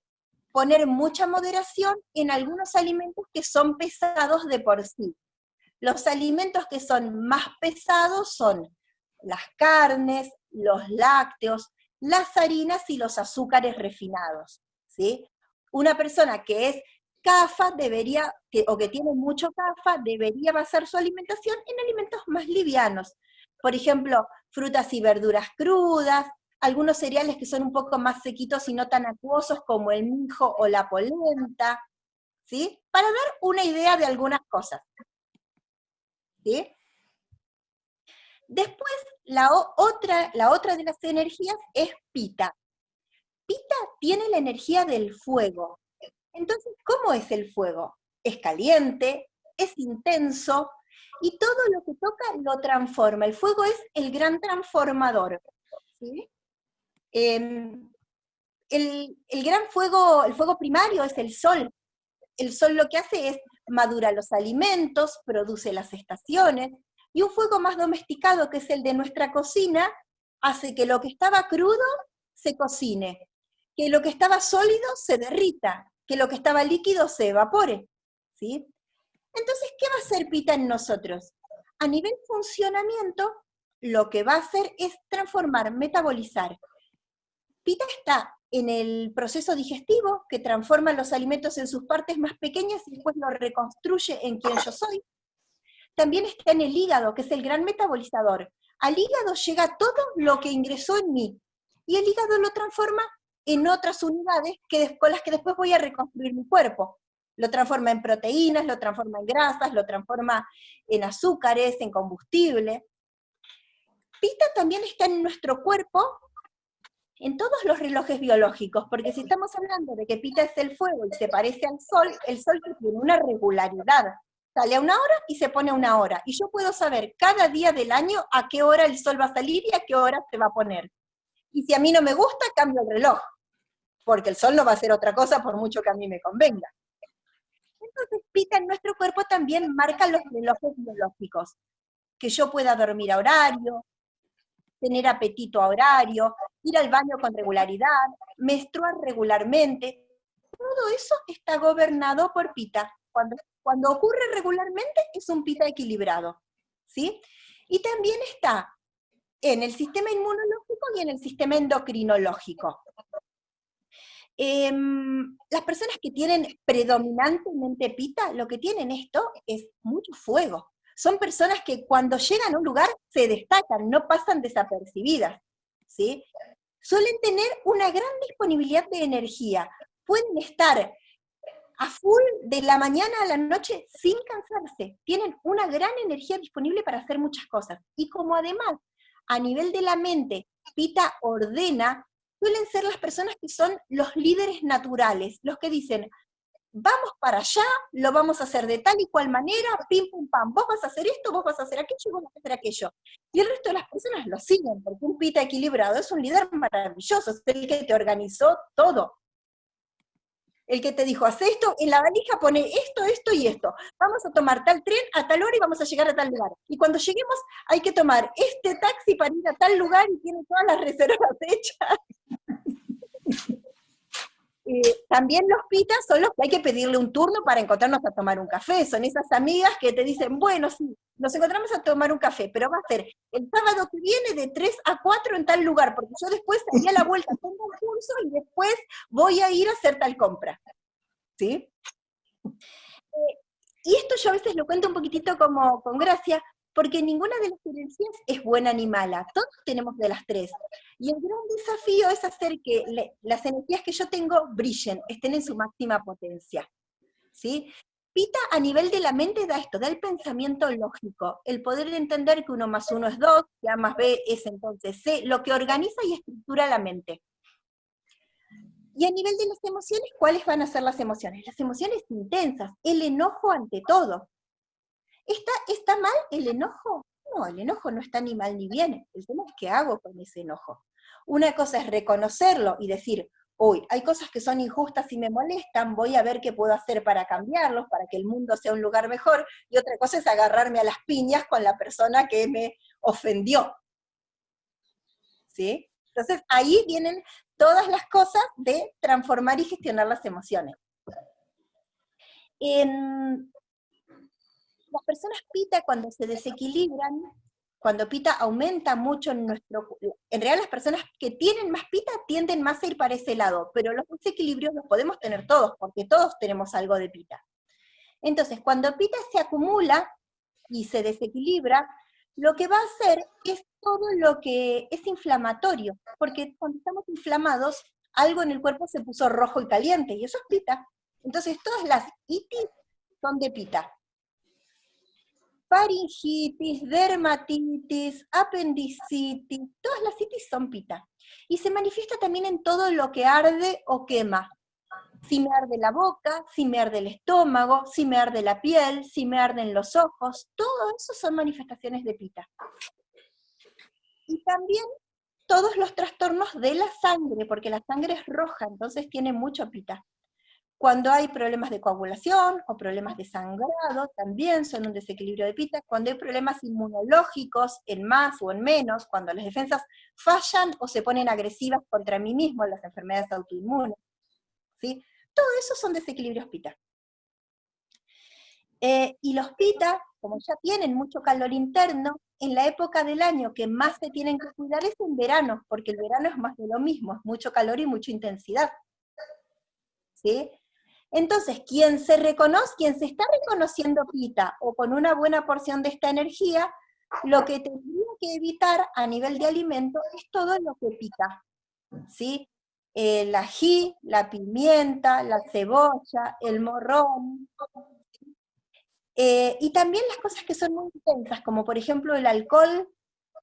poner mucha moderación en algunos alimentos que son pesados de por sí. Los alimentos que son más pesados son las carnes, los lácteos, las harinas y los azúcares refinados. ¿sí? Una persona que es CAFA debería, o que tiene mucho CAFA, debería basar su alimentación en alimentos más livianos. Por ejemplo, frutas y verduras crudas, algunos cereales que son un poco más sequitos y no tan acuosos como el mijo o la polenta, ¿sí? Para dar una idea de algunas cosas. ¿Sí? Después, la otra, la otra de las energías es pita. Pita tiene la energía del fuego. Entonces, ¿cómo es el fuego? Es caliente, es intenso, y todo lo que toca lo transforma. El fuego es el gran transformador. Em, el, gran fuego, el fuego primario es el sol. El sol lo que hace es madura los alimentos, produce las estaciones, y un fuego más domesticado, que es el de nuestra cocina, hace que lo que estaba crudo se cocine, que lo que estaba sólido se derrita, que lo que estaba líquido se evapore. ¿sí? Entonces, ¿qué va a hacer Pita en nosotros? A nivel funcionamiento, lo que va a hacer es transformar, metabolizar Pita está en el proceso digestivo que transforma los alimentos en sus partes más pequeñas y después lo reconstruye en quien yo soy. También está en el hígado, que es el gran metabolizador. Al hígado llega todo lo que ingresó en mí, y el hígado lo transforma en otras unidades que, con las que después voy a reconstruir mi cuerpo. Lo transforma en proteínas, lo transforma en grasas, lo transforma en azúcares, en combustible. Pita también está en nuestro cuerpo en todos los relojes biológicos, porque si estamos hablando de que Pita es el fuego y se parece al Sol, el Sol tiene una regularidad, sale a una hora y se pone a una hora, y yo puedo saber cada día del año a qué hora el Sol va a salir y a qué hora se va a poner. Y si a mí no me gusta, cambio el reloj, porque el Sol no va a hacer otra cosa por mucho que a mí me convenga. Entonces, Pita en nuestro cuerpo también marca los relojes biológicos, que yo pueda dormir a horario, tener apetito a horario, ir al baño con regularidad, menstruar regularmente. Todo eso está gobernado por pita. Cuando, cuando ocurre regularmente es un pita equilibrado. ¿sí? Y también está en el sistema inmunológico y en el sistema endocrinológico. Em, las personas que tienen predominantemente pita, lo que tienen esto es mucho fuego, son personas que cuando llegan a un lugar se destacan, no pasan desapercibidas, ¿sí? Suelen tener una gran disponibilidad de energía, pueden estar a full de la mañana a la noche sin cansarse, tienen una gran energía disponible para hacer muchas cosas. Y como además, a nivel de la mente, Pita ordena, suelen ser las personas que son los líderes naturales, los que dicen, vamos para allá, lo vamos a hacer de tal y cual manera, pim, pum, pam, vos vas a hacer esto, vos vas a hacer aquello y vos vas a hacer aquello. Y el resto de las personas lo siguen, porque un pita equilibrado es un líder maravilloso, es el que te organizó todo. El que te dijo, haz esto, en la valija pone esto, esto y esto. Vamos a tomar tal tren a tal hora y vamos a llegar a tal lugar. Y cuando lleguemos hay que tomar este taxi para ir a tal lugar y tiene todas las reservas hechas. Eh, también los pitas son los que hay que pedirle un turno para encontrarnos a tomar un café. Son esas amigas que te dicen, bueno, sí, nos encontramos a tomar un café, pero va a ser el sábado que viene de 3 a 4 en tal lugar, porque yo después salí a la vuelta, tengo un curso y después voy a ir a hacer tal compra. ¿Sí? Eh, y esto yo a veces lo cuento un poquitito como con gracia, porque ninguna de las energías es buena ni mala, todos tenemos de las tres. Y el gran desafío es hacer que las energías que yo tengo brillen, estén en su máxima potencia. ¿sí? Pita a nivel de la mente da esto, da el pensamiento lógico, el poder entender que uno más uno es dos, que A más B es entonces C, lo que organiza y estructura la mente. Y a nivel de las emociones, ¿cuáles van a ser las emociones? Las emociones intensas, el enojo ante todo. ¿Está, ¿Está mal el enojo? No, el enojo no está ni mal ni bien. El tema es qué hago con ese enojo. Una cosa es reconocerlo y decir, uy, hay cosas que son injustas y me molestan, voy a ver qué puedo hacer para cambiarlos, para que el mundo sea un lugar mejor, y otra cosa es agarrarme a las piñas con la persona que me ofendió. ¿Sí? Entonces ahí vienen todas las cosas de transformar y gestionar las emociones. En, las personas pita cuando se desequilibran cuando pita aumenta mucho en nuestro... En realidad las personas que tienen más pita tienden más a ir para ese lado, pero los desequilibrios los podemos tener todos, porque todos tenemos algo de pita. Entonces, cuando pita se acumula y se desequilibra, lo que va a hacer es todo lo que es inflamatorio, porque cuando estamos inflamados, algo en el cuerpo se puso rojo y caliente, y eso es pita. Entonces, todas las itis son de pita faringitis, dermatitis, apendicitis, todas las itis son pita. Y se manifiesta también en todo lo que arde o quema. Si me arde la boca, si me arde el estómago, si me arde la piel, si me arden los ojos, todo eso son manifestaciones de pita. Y también todos los trastornos de la sangre, porque la sangre es roja, entonces tiene mucho pita. Cuando hay problemas de coagulación o problemas de sangrado, también son un desequilibrio de pita. Cuando hay problemas inmunológicos, en más o en menos, cuando las defensas fallan o se ponen agresivas contra mí mismo, las enfermedades autoinmunes. ¿sí? Todo eso son desequilibrios pita. Eh, y los pita, como ya tienen mucho calor interno, en la época del año que más se tienen que cuidar es en verano, porque el verano es más de lo mismo, es mucho calor y mucha intensidad. ¿Sí? Entonces, quien se reconoce, quien se está reconociendo pita o con una buena porción de esta energía, lo que tendría que evitar a nivel de alimento es todo lo que pica, ¿sí? El ají, la pimienta, la cebolla, el morrón, eh, y también las cosas que son muy intensas, como por ejemplo el alcohol,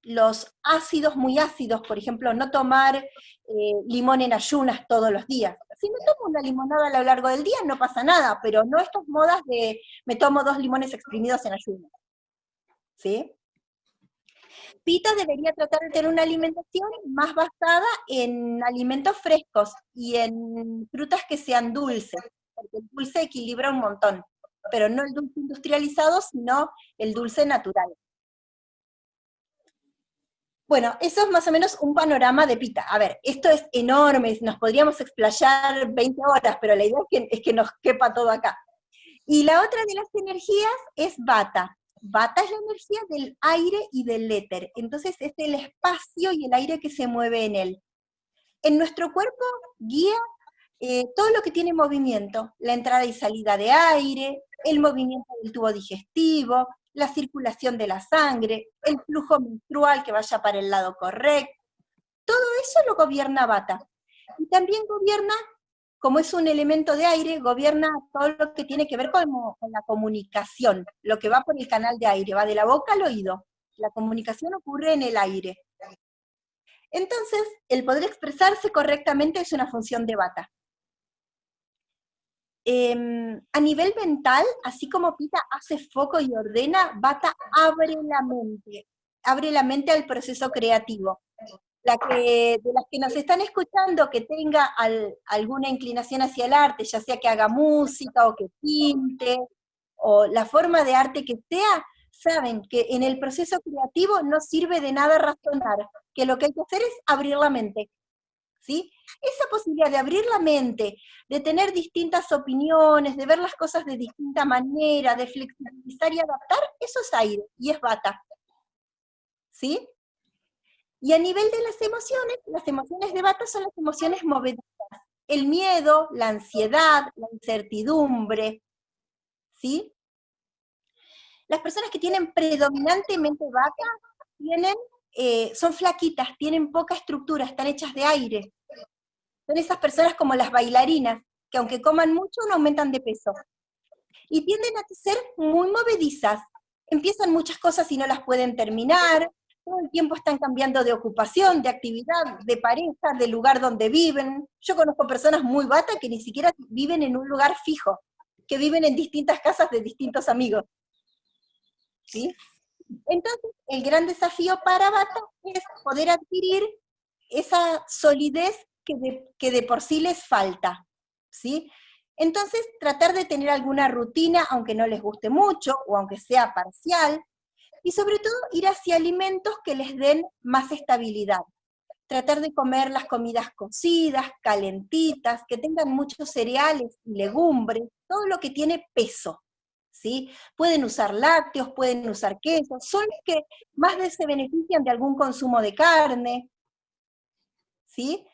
los ácidos muy ácidos, por ejemplo, no tomar eh, limón en ayunas todos los días, si me tomo una limonada a lo largo del día no pasa nada, pero no estas modas de me tomo dos limones exprimidos en ayuno. ¿Sí? Pita debería tratar de tener una alimentación más basada en alimentos frescos y en frutas que sean dulces, porque el dulce equilibra un montón, pero no el dulce industrializado, sino el dulce natural. Bueno, eso es más o menos un panorama de Pita. A ver, esto es enorme, nos podríamos explayar 20 horas, pero la idea es que, nos quepa todo acá. Y la otra de las energías es Bata. Bata es la energía del aire y del éter, entonces es el espacio y el aire que se mueve en él. En nuestro cuerpo guía eh, todo lo que tiene movimiento, la entrada y salida de aire, el movimiento del tubo digestivo, la circulación de la sangre, el flujo menstrual que vaya para el lado correcto. Todo eso lo gobierna Bata. Y también gobierna, como es un elemento de aire, gobierna todo lo que tiene que ver con, la comunicación, lo que va por el canal de aire, va de la boca al oído. La comunicación ocurre en el aire. Entonces, el poder expresarse correctamente es una función de Bata. Em, a nivel mental, así como Pita hace foco y ordena, Bata abre la mente, abre la mente al proceso creativo. La que, de las que nos están escuchando que tenga alguna inclinación hacia el arte, ya sea que haga música o que pinte, o la forma de arte que sea, saben que en el proceso creativo no sirve de nada razonar, que lo que hay que hacer es abrir la mente. ¿Sí? Esa posibilidad de abrir la mente, de tener distintas opiniones, de ver las cosas de distinta manera, de flexibilizar y adaptar, eso es aire y es bata. ¿Sí? Y a nivel de las emociones, las emociones de bata son las emociones movedizas. El miedo, la ansiedad, la incertidumbre, ¿sí? Las personas que tienen predominantemente bata tienen eh, son flaquitas, tienen poca estructura, están hechas de aire. Son esas personas como las bailarinas, que aunque coman mucho no aumentan de peso. Y tienden a ser muy movedizas. Empiezan muchas cosas y no las pueden terminar, todo el tiempo están cambiando de ocupación, de actividad, de pareja, de lugar donde viven. Yo conozco personas muy batas que ni siquiera viven en un lugar fijo, que viven en distintas casas de distintos amigos. ¿Sí? Entonces, el gran desafío para Bata es poder adquirir esa solidez que de, que de por sí les falta, ¿sí? Entonces, tratar de tener alguna rutina, aunque no les guste mucho, o aunque sea parcial, y sobre todo ir hacia alimentos que les den más estabilidad. Tratar de comer las comidas cocidas, calentitas, que tengan muchos cereales legumbres, todo lo que tiene peso, ¿sí? Pueden usar lácteos, pueden usar quesos, son los que más se benefician de algún consumo de carne, ¿sí?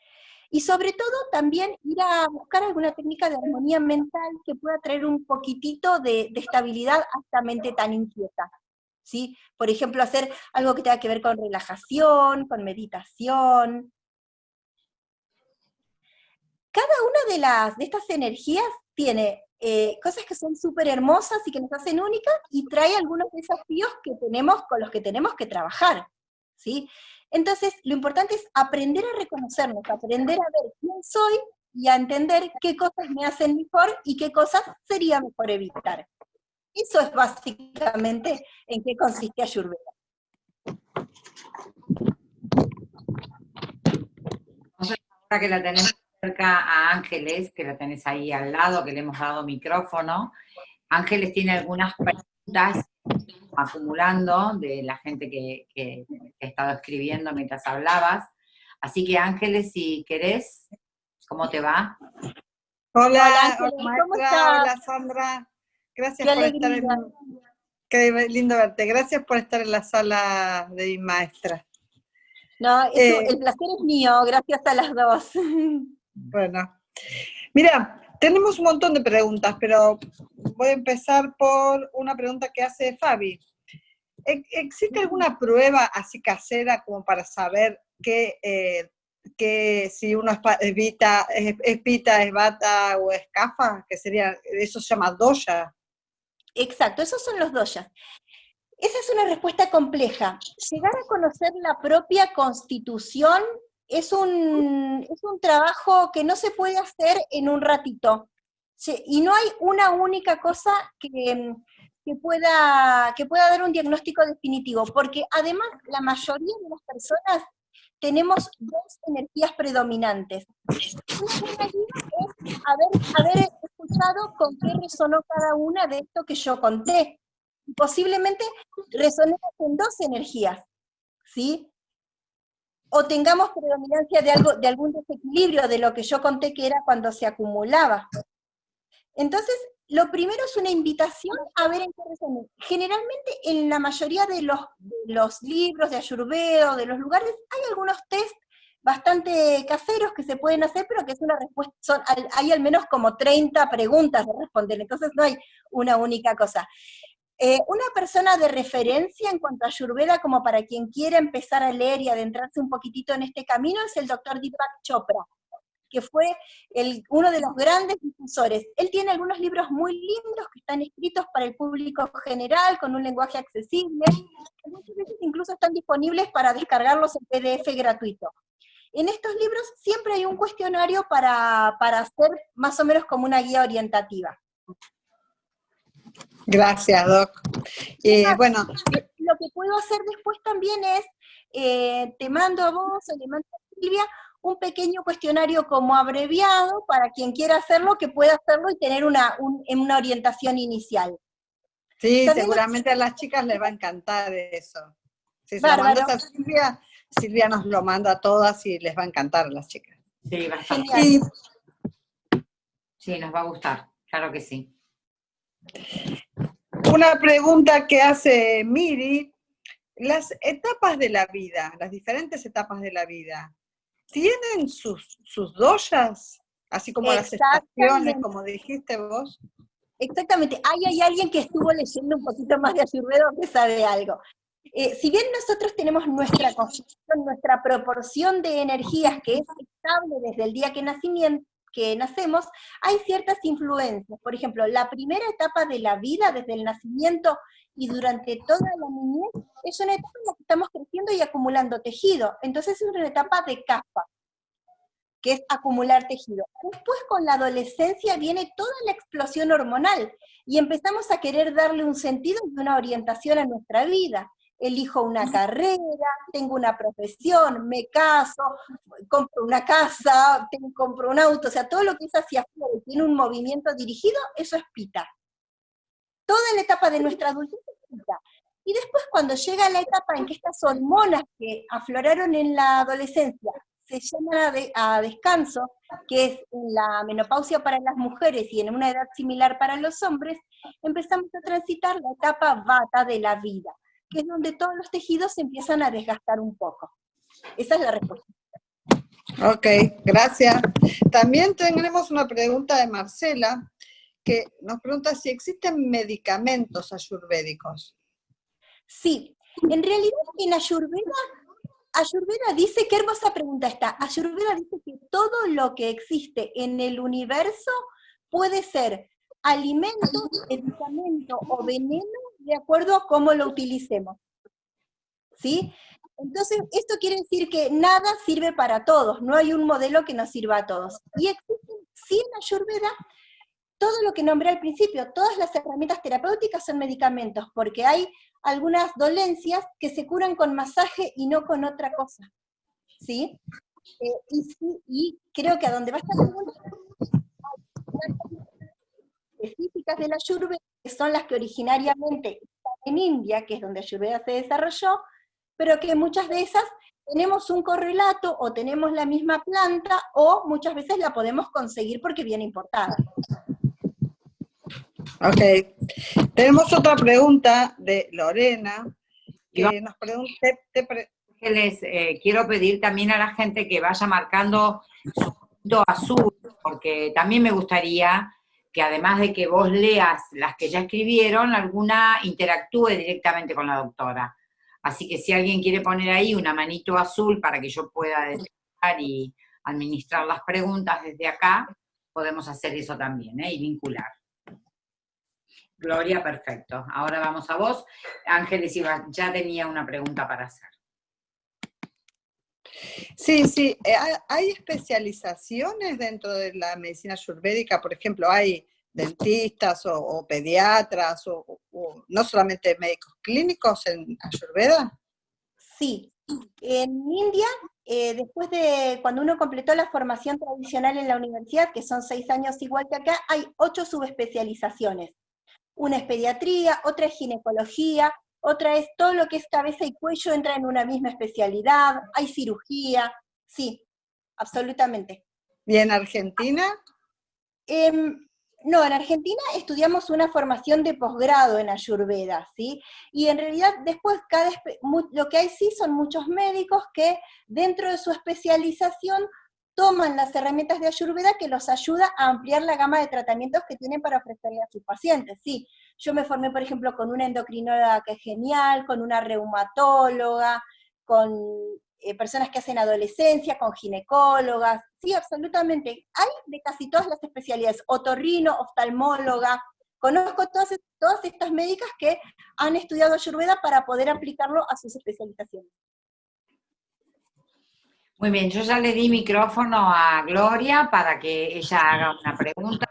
Y sobre todo también ir a buscar alguna técnica de armonía mental que pueda traer un poquitito de, estabilidad a esta mente tan inquieta. ¿sí? Por ejemplo, hacer algo que tenga que ver con relajación, con meditación. Cada una de, las, de estas energías tiene eh, cosas que son súper hermosas y que nos hacen únicas, y trae algunos desafíos que tenemos, con los que tenemos que trabajar, ¿sí? Entonces, lo importante es aprender a reconocernos, aprender a ver quién soy y a entender qué cosas me hacen mejor y qué cosas sería mejor evitar. Eso es básicamente en qué consiste Ayurveda. Ahora que la tenemos cerca a Ángeles, que la tenés ahí al lado, que le hemos dado micrófono. Ángeles tiene algunas preguntas acumulando de la gente que, que, ha estado escribiendo mientras hablabas. Así que Ángeles, si querés, ¿cómo te va? Hola, hola, hola Sandra. Gracias por estar en... Qué lindo verte. Gracias por estar en la sala de mi maestra. No, eh, el placer es mío, gracias a las dos. Bueno, mira, tenemos un montón de preguntas, pero voy a empezar por una pregunta que hace Fabi. ¿Existe alguna prueba así casera como para saber que, eh, si uno es, vita, es, pita, es bata o es cafa? Que sería, eso se llama doya. Exacto, esos son los doyas. Esa es una respuesta compleja. Llegar a conocer la propia constitución es un, es un trabajo que no se puede hacer en un ratito. y no hay una única cosa que, que, pueda, que pueda dar un diagnóstico definitivo, porque además la mayoría de las personas tenemos dos energías predominantes. Una es haber, escuchado con qué resonó cada una de esto que yo conté. Posiblemente resonemos en dos energías, ¿sí? O tengamos predominancia de, algo, de algún desequilibrio de lo que yo conté que era cuando se acumulaba. Entonces, lo primero es una invitación a ver en qué resumen. Generalmente, en la mayoría de los, los libros de Ayurveda, de los lugares, hay algunos test bastante caseros que se pueden hacer, pero que es una respuesta, hay al menos como 30 preguntas de responder, entonces no hay una única cosa. Eh, una persona de referencia en cuanto a Ayurveda, como para quien quiera empezar a leer y adentrarse un poquitito en este camino, es el doctor Deepak Chopra, que fue el, uno de los grandes difusores. Él tiene algunos libros muy lindos que están escritos para el público general, con un lenguaje accesible, que muchas veces incluso están disponibles para descargarlos en PDF gratuito. En estos libros siempre hay un cuestionario para, para hacer más o menos como una guía orientativa. Gracias, Doc. bueno. Lo que puedo hacer después también es, eh, te mando a vos o le mando a Silvia un pequeño cuestionario como abreviado para quien quiera hacerlo, que pueda hacerlo y tener una, una orientación inicial. Sí, seguramente a las chicas les va a encantar eso. Si se lo mandas a Silvia, Silvia nos lo manda a todas y les va a encantar a las chicas. Sí, Sí, nos va a gustar, claro que sí. Una pregunta que hace Miri, las etapas de la vida, las diferentes etapas de la vida, ¿tienen sus, sus doyas? Así como las estaciones, como dijiste vos. Exactamente, ahí hay alguien que estuvo leyendo un poquito más de Ayurveda que sabe algo. Eh, si bien nosotros tenemos nuestra nuestra proporción de energías que es estable desde el día que nacimiento, que nacemos, hay ciertas influencias. Por ejemplo, la primera etapa de la vida, desde el nacimiento y durante toda la niñez, es una etapa en la que estamos creciendo y acumulando tejido. Entonces es una etapa de capa, que es acumular tejido. Después con la adolescencia viene toda la explosión hormonal y empezamos a querer darle un sentido y una orientación a nuestra vida elijo una carrera, tengo una profesión, me caso, compro una casa, compro un auto, o sea, todo lo que es hacia afuera y tiene un movimiento dirigido, eso es pita. Toda la etapa de nuestra adultez es pita. Y después cuando llega la etapa en que estas hormonas que afloraron en la adolescencia se llaman a, descanso, que es la menopausia para las mujeres y en una edad similar para los hombres, empezamos a transitar la etapa vata de la vida, que es donde todos los tejidos se empiezan a desgastar un poco. Esa es la respuesta. Ok, gracias. También tenemos una pregunta de Marcela, que nos pregunta si existen medicamentos ayurvédicos. Sí, en realidad en Ayurveda, Ayurveda dice, qué hermosa pregunta está, Ayurveda dice que todo lo que existe en el universo puede ser alimento, medicamento o veneno de acuerdo a cómo lo utilicemos. ¿Sí? Entonces, esto quiere decir que nada sirve para todos, no hay un modelo que nos sirva a todos. Y existen, sí en Ayurveda, todo lo que nombré al principio, todas las herramientas terapéuticas son medicamentos, porque hay algunas dolencias que se curan con masaje y no con otra cosa. ¿Sí? Eh, y, creo que a donde va a estar específicas de la Ayurveda, que son las que originariamente están en India, que es donde Ayurveda se desarrolló, pero que muchas de esas tenemos un correlato o tenemos la misma planta o muchas veces la podemos conseguir porque viene importada. Ok. Tenemos otra pregunta de Lorena, que nos pregunta... Les eh, quiero pedir también a la gente que vaya marcando su punto azul, porque también me gustaría que además de que vos leas las que ya escribieron, alguna interactúe directamente con la doctora. Así que si alguien quiere poner ahí una manito azul para que yo pueda detectar y administrar las preguntas desde acá, podemos hacer eso también, ¿eh? y vincular. Gloria, perfecto. Ahora vamos a vos. Ángeles ya tenía una pregunta para hacer. Sí, sí. Eh, ¿Hay especializaciones dentro de la medicina ayurvédica? Por ejemplo, ¿hay dentistas o, pediatras o, no solamente médicos clínicos en Ayurveda? Sí. En India, eh, después de cuando uno completó la formación tradicional en la universidad, que son seis años igual que acá, hay ocho subespecializaciones. Una es pediatría, otra es ginecología, otra es todo lo que es cabeza y cuello entra en una misma especialidad, hay cirugía, sí, absolutamente. ¿Y en Argentina? Em, no, en Argentina estudiamos una formación de posgrado en Ayurveda, ¿sí? Y en realidad después cada, lo que hay sí son muchos médicos que dentro de su especialización toman las herramientas de Ayurveda que los ayuda a ampliar la gama de tratamientos que tienen para ofrecerle a sus pacientes. Sí, yo me formé, por ejemplo, con una endocrinóloga que es genial, con una reumatóloga, con eh, personas que hacen adolescencia, con ginecólogas, sí, absolutamente. Hay de casi todas las especialidades, otorrino, oftalmóloga, conozco todas, todas estas médicas que han estudiado Ayurveda para poder aplicarlo a sus especializaciones. Muy bien, yo ya le di micrófono a Gloria para que ella haga una pregunta.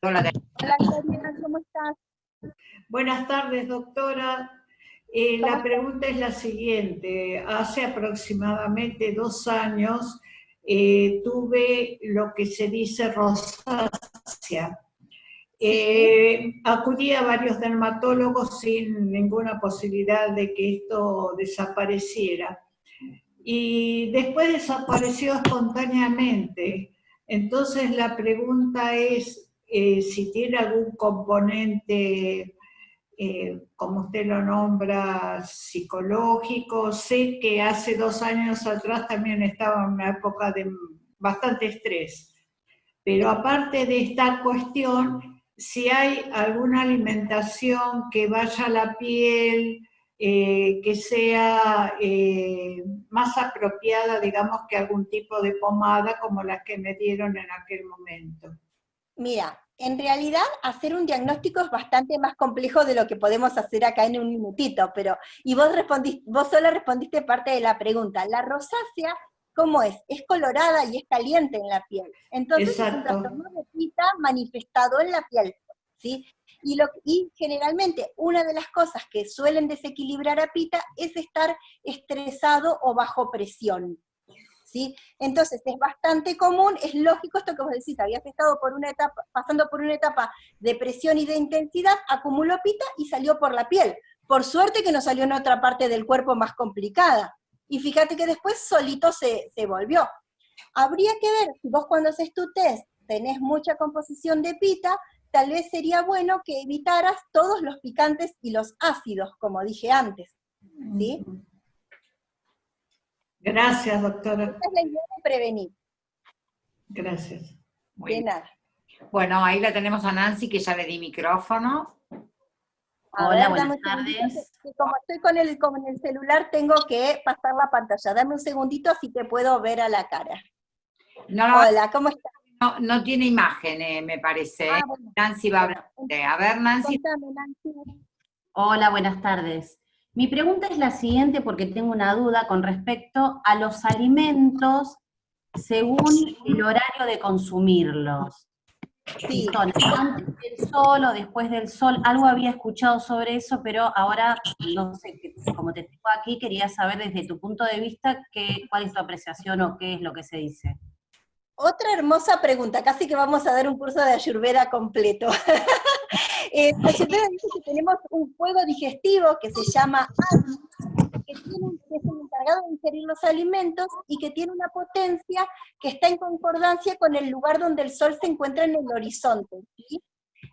Hola Gloria, ¿cómo estás? Buenas tardes, doctora. Eh, la pregunta es la siguiente. Hace aproximadamente dos años eh, tuve lo que se dice rosácea. Eh, acudí a varios dermatólogos sin ninguna posibilidad de que esto desapareciera y después desapareció espontáneamente. Entonces la pregunta es eh, si tiene algún componente, eh, como usted lo nombra, psicológico. Sé que hace dos años atrás también estaba en una época de bastante estrés. Pero aparte de esta cuestión, si hay alguna alimentación que vaya a la piel, eh, que sea más apropiada, digamos, que algún tipo de pomada como la que me dieron en aquel momento. Mira, en realidad hacer un diagnóstico es bastante más complejo de lo que podemos hacer acá en un minutito, pero, y vos, respondiste, vos solo respondiste parte de la pregunta. La rosácea, ¿cómo es? Es colorada y es caliente en la piel. Entonces es un trastorno de pita manifestado en la piel. ¿sí? Y, lo, y generalmente una de las cosas que suelen desequilibrar a Pita es estar estresado o bajo presión. Entonces es bastante común, es lógico esto que vos decís, habías estado por una etapa, pasando por una etapa de presión y de intensidad, acumuló pita y salió por la piel. Por suerte que no salió en otra parte del cuerpo más complicada. Y fíjate que después solito se, se volvió. Habría que ver, si vos cuando haces tu test tenés mucha composición de pita, tal vez sería bueno que evitaras todos los picantes y los ácidos, como dije antes. ¿sí? Gracias, doctora. Es la idea de prevenir. Gracias. de nada. Bueno, ahí la tenemos a Nancy, que ya le di micrófono. Hola, buenas tardes. como estoy con el, con el celular, tengo que pasar la pantalla. Dame un segundito así te puedo ver a la cara. No, Hola, ¿cómo estás? No, no tiene imagen, eh, me parece. Ah, Nancy va a hablar. A ver, Nancy. Hola, buenas tardes. Mi pregunta es la siguiente porque tengo una duda con respecto a los alimentos según el horario de consumirlos. Si son antes del sol o después del sol, algo había escuchado sobre eso, pero ahora, no sé, como te tengo aquí, quería saber desde tu punto de vista qué, cuál es tu apreciación o qué es lo que se dice. Otra hermosa pregunta, casi que vamos a dar un curso de ayurveda completo. eh, ayurveda dice que tenemos un fuego digestivo que se llama que, tiene, que es el encargado de ingerir los alimentos y que tiene una potencia que está en concordancia con el lugar donde el sol se encuentra en el horizonte.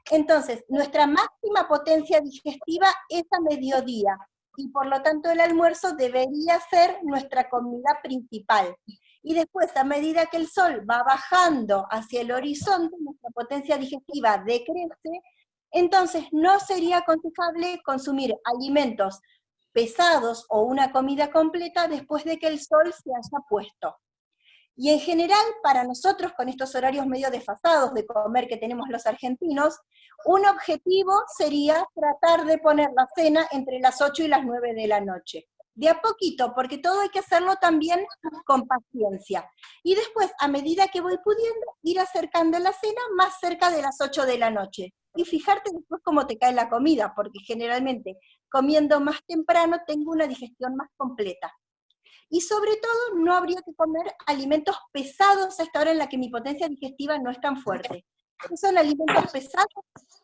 Entonces, nuestra máxima potencia digestiva es a mediodía, y por lo tanto el almuerzo debería ser nuestra comida principal y después a medida que el sol va bajando hacia el horizonte, nuestra potencia digestiva decrece, entonces no sería aconsejable consumir alimentos pesados o una comida completa después de que el sol se haya puesto. Y en general, para nosotros, con estos horarios medio desfasados de comer que tenemos los argentinos, un objetivo sería tratar de poner la cena entre las 8 y las 9 de la noche de a poquito, porque todo hay que hacerlo también con paciencia. Y después, a medida que voy pudiendo, ir acercando la cena más cerca de las 8 de la noche. Y fijarte después cómo te cae la comida, porque generalmente comiendo más temprano tengo una digestión más completa. Y sobre todo, no habría que comer alimentos pesados a esta hora en la que mi potencia digestiva no es tan fuerte. Son alimentos pesados,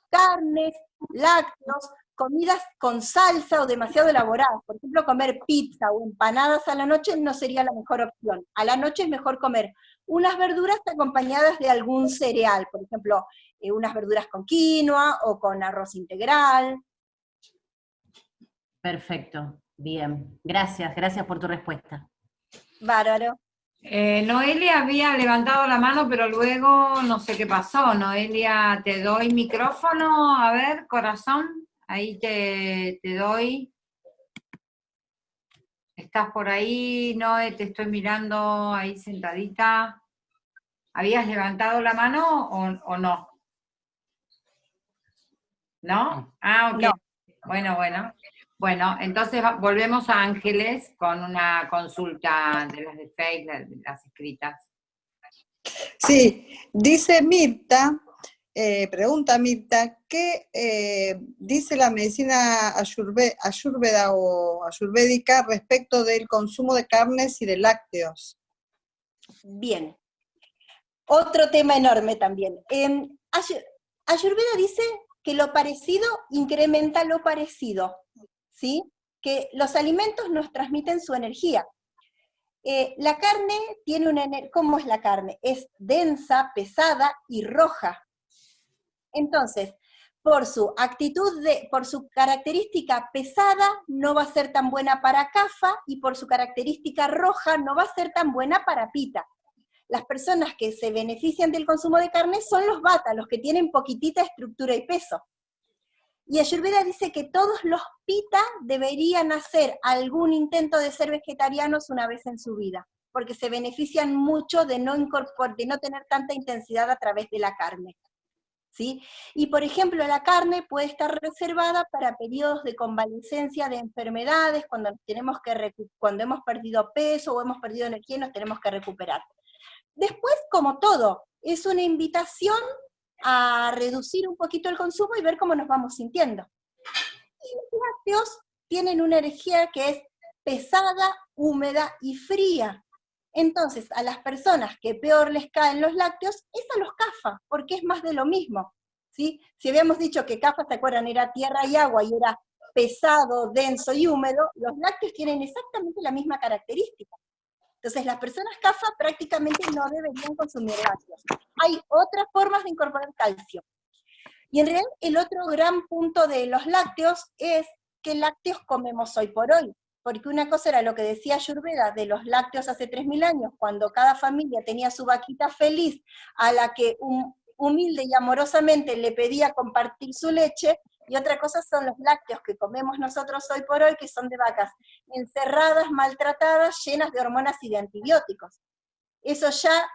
carnes, lácteos, comidas con salsa o demasiado elaboradas. Por ejemplo, comer pizza o empanadas a la noche no sería la mejor opción. A la noche es mejor comer unas verduras acompañadas de algún cereal, por ejemplo, eh, unas verduras con quinoa o con arroz integral. Perfecto, bien. Gracias, gracias por tu respuesta. Bárbaro. Eh, Noelia había levantado la mano, pero luego no sé qué pasó. Noelia, te doy micrófono, a ver, corazón. Ahí te, doy. ¿Estás por ahí, Noé? Te estoy mirando ahí sentadita. ¿Habías levantado la mano o, no? ¿No? Ah, ok. Bueno, bueno. Bueno, entonces volvemos a Ángeles con una consulta de las de Facebook, de las escritas. Sí, dice Mirta eh, pregunta Mirta, ¿qué eh, dice la medicina ayurveda o ayurvédica respecto del consumo de carnes y de lácteos? Bien. Otro tema enorme también. Em, ayurveda dice que lo parecido incrementa lo parecido, ¿sí? Que los alimentos nos transmiten su energía. Eh, la carne tiene una... ¿Cómo es la carne? Es densa, pesada y roja. Entonces, por su actitud, de, por su característica pesada, no va a ser tan buena para cafa, y por su característica roja, no va a ser tan buena para pita. Las personas que se benefician del consumo de carne son los bata, los que tienen poquitita estructura y peso. Y Ayurveda dice que todos los pita deberían hacer algún intento de ser vegetarianos una vez en su vida, porque se benefician mucho de no, de no tener tanta intensidad a través de la carne. Y por ejemplo, la carne puede estar reservada para periodos de convalescencia de enfermedades, cuando, tenemos que cuando hemos perdido peso o hemos perdido energía y nos tenemos que recuperar. Después, como todo, es una invitación a reducir un poquito el consumo y ver cómo nos vamos sintiendo. Y los lácteos tienen una energía que es pesada, húmeda y fría. Entonces, a las personas que peor les caen los lácteos, es a los CAFA, porque es más de lo mismo. ¿sí? Si habíamos dicho que CAFA, ¿se acuerdan? Era tierra y agua y era pesado, denso y húmedo, los lácteos tienen exactamente la misma característica. Entonces, las personas CAFA prácticamente no deberían consumir lácteos. Hay otras formas de incorporar calcio. Y en realidad, el otro gran punto de los lácteos es qué lácteos comemos hoy por hoy. Porque una cosa era lo que decía Ayurveda de los lácteos hace 3.000 años, cuando cada familia tenía su vaquita feliz, a la que humilde y amorosamente le pedía compartir su leche, y otra cosa son los lácteos que comemos nosotros hoy por hoy, que son de vacas encerradas, maltratadas, llenas de hormonas y de antibióticos. Eso ya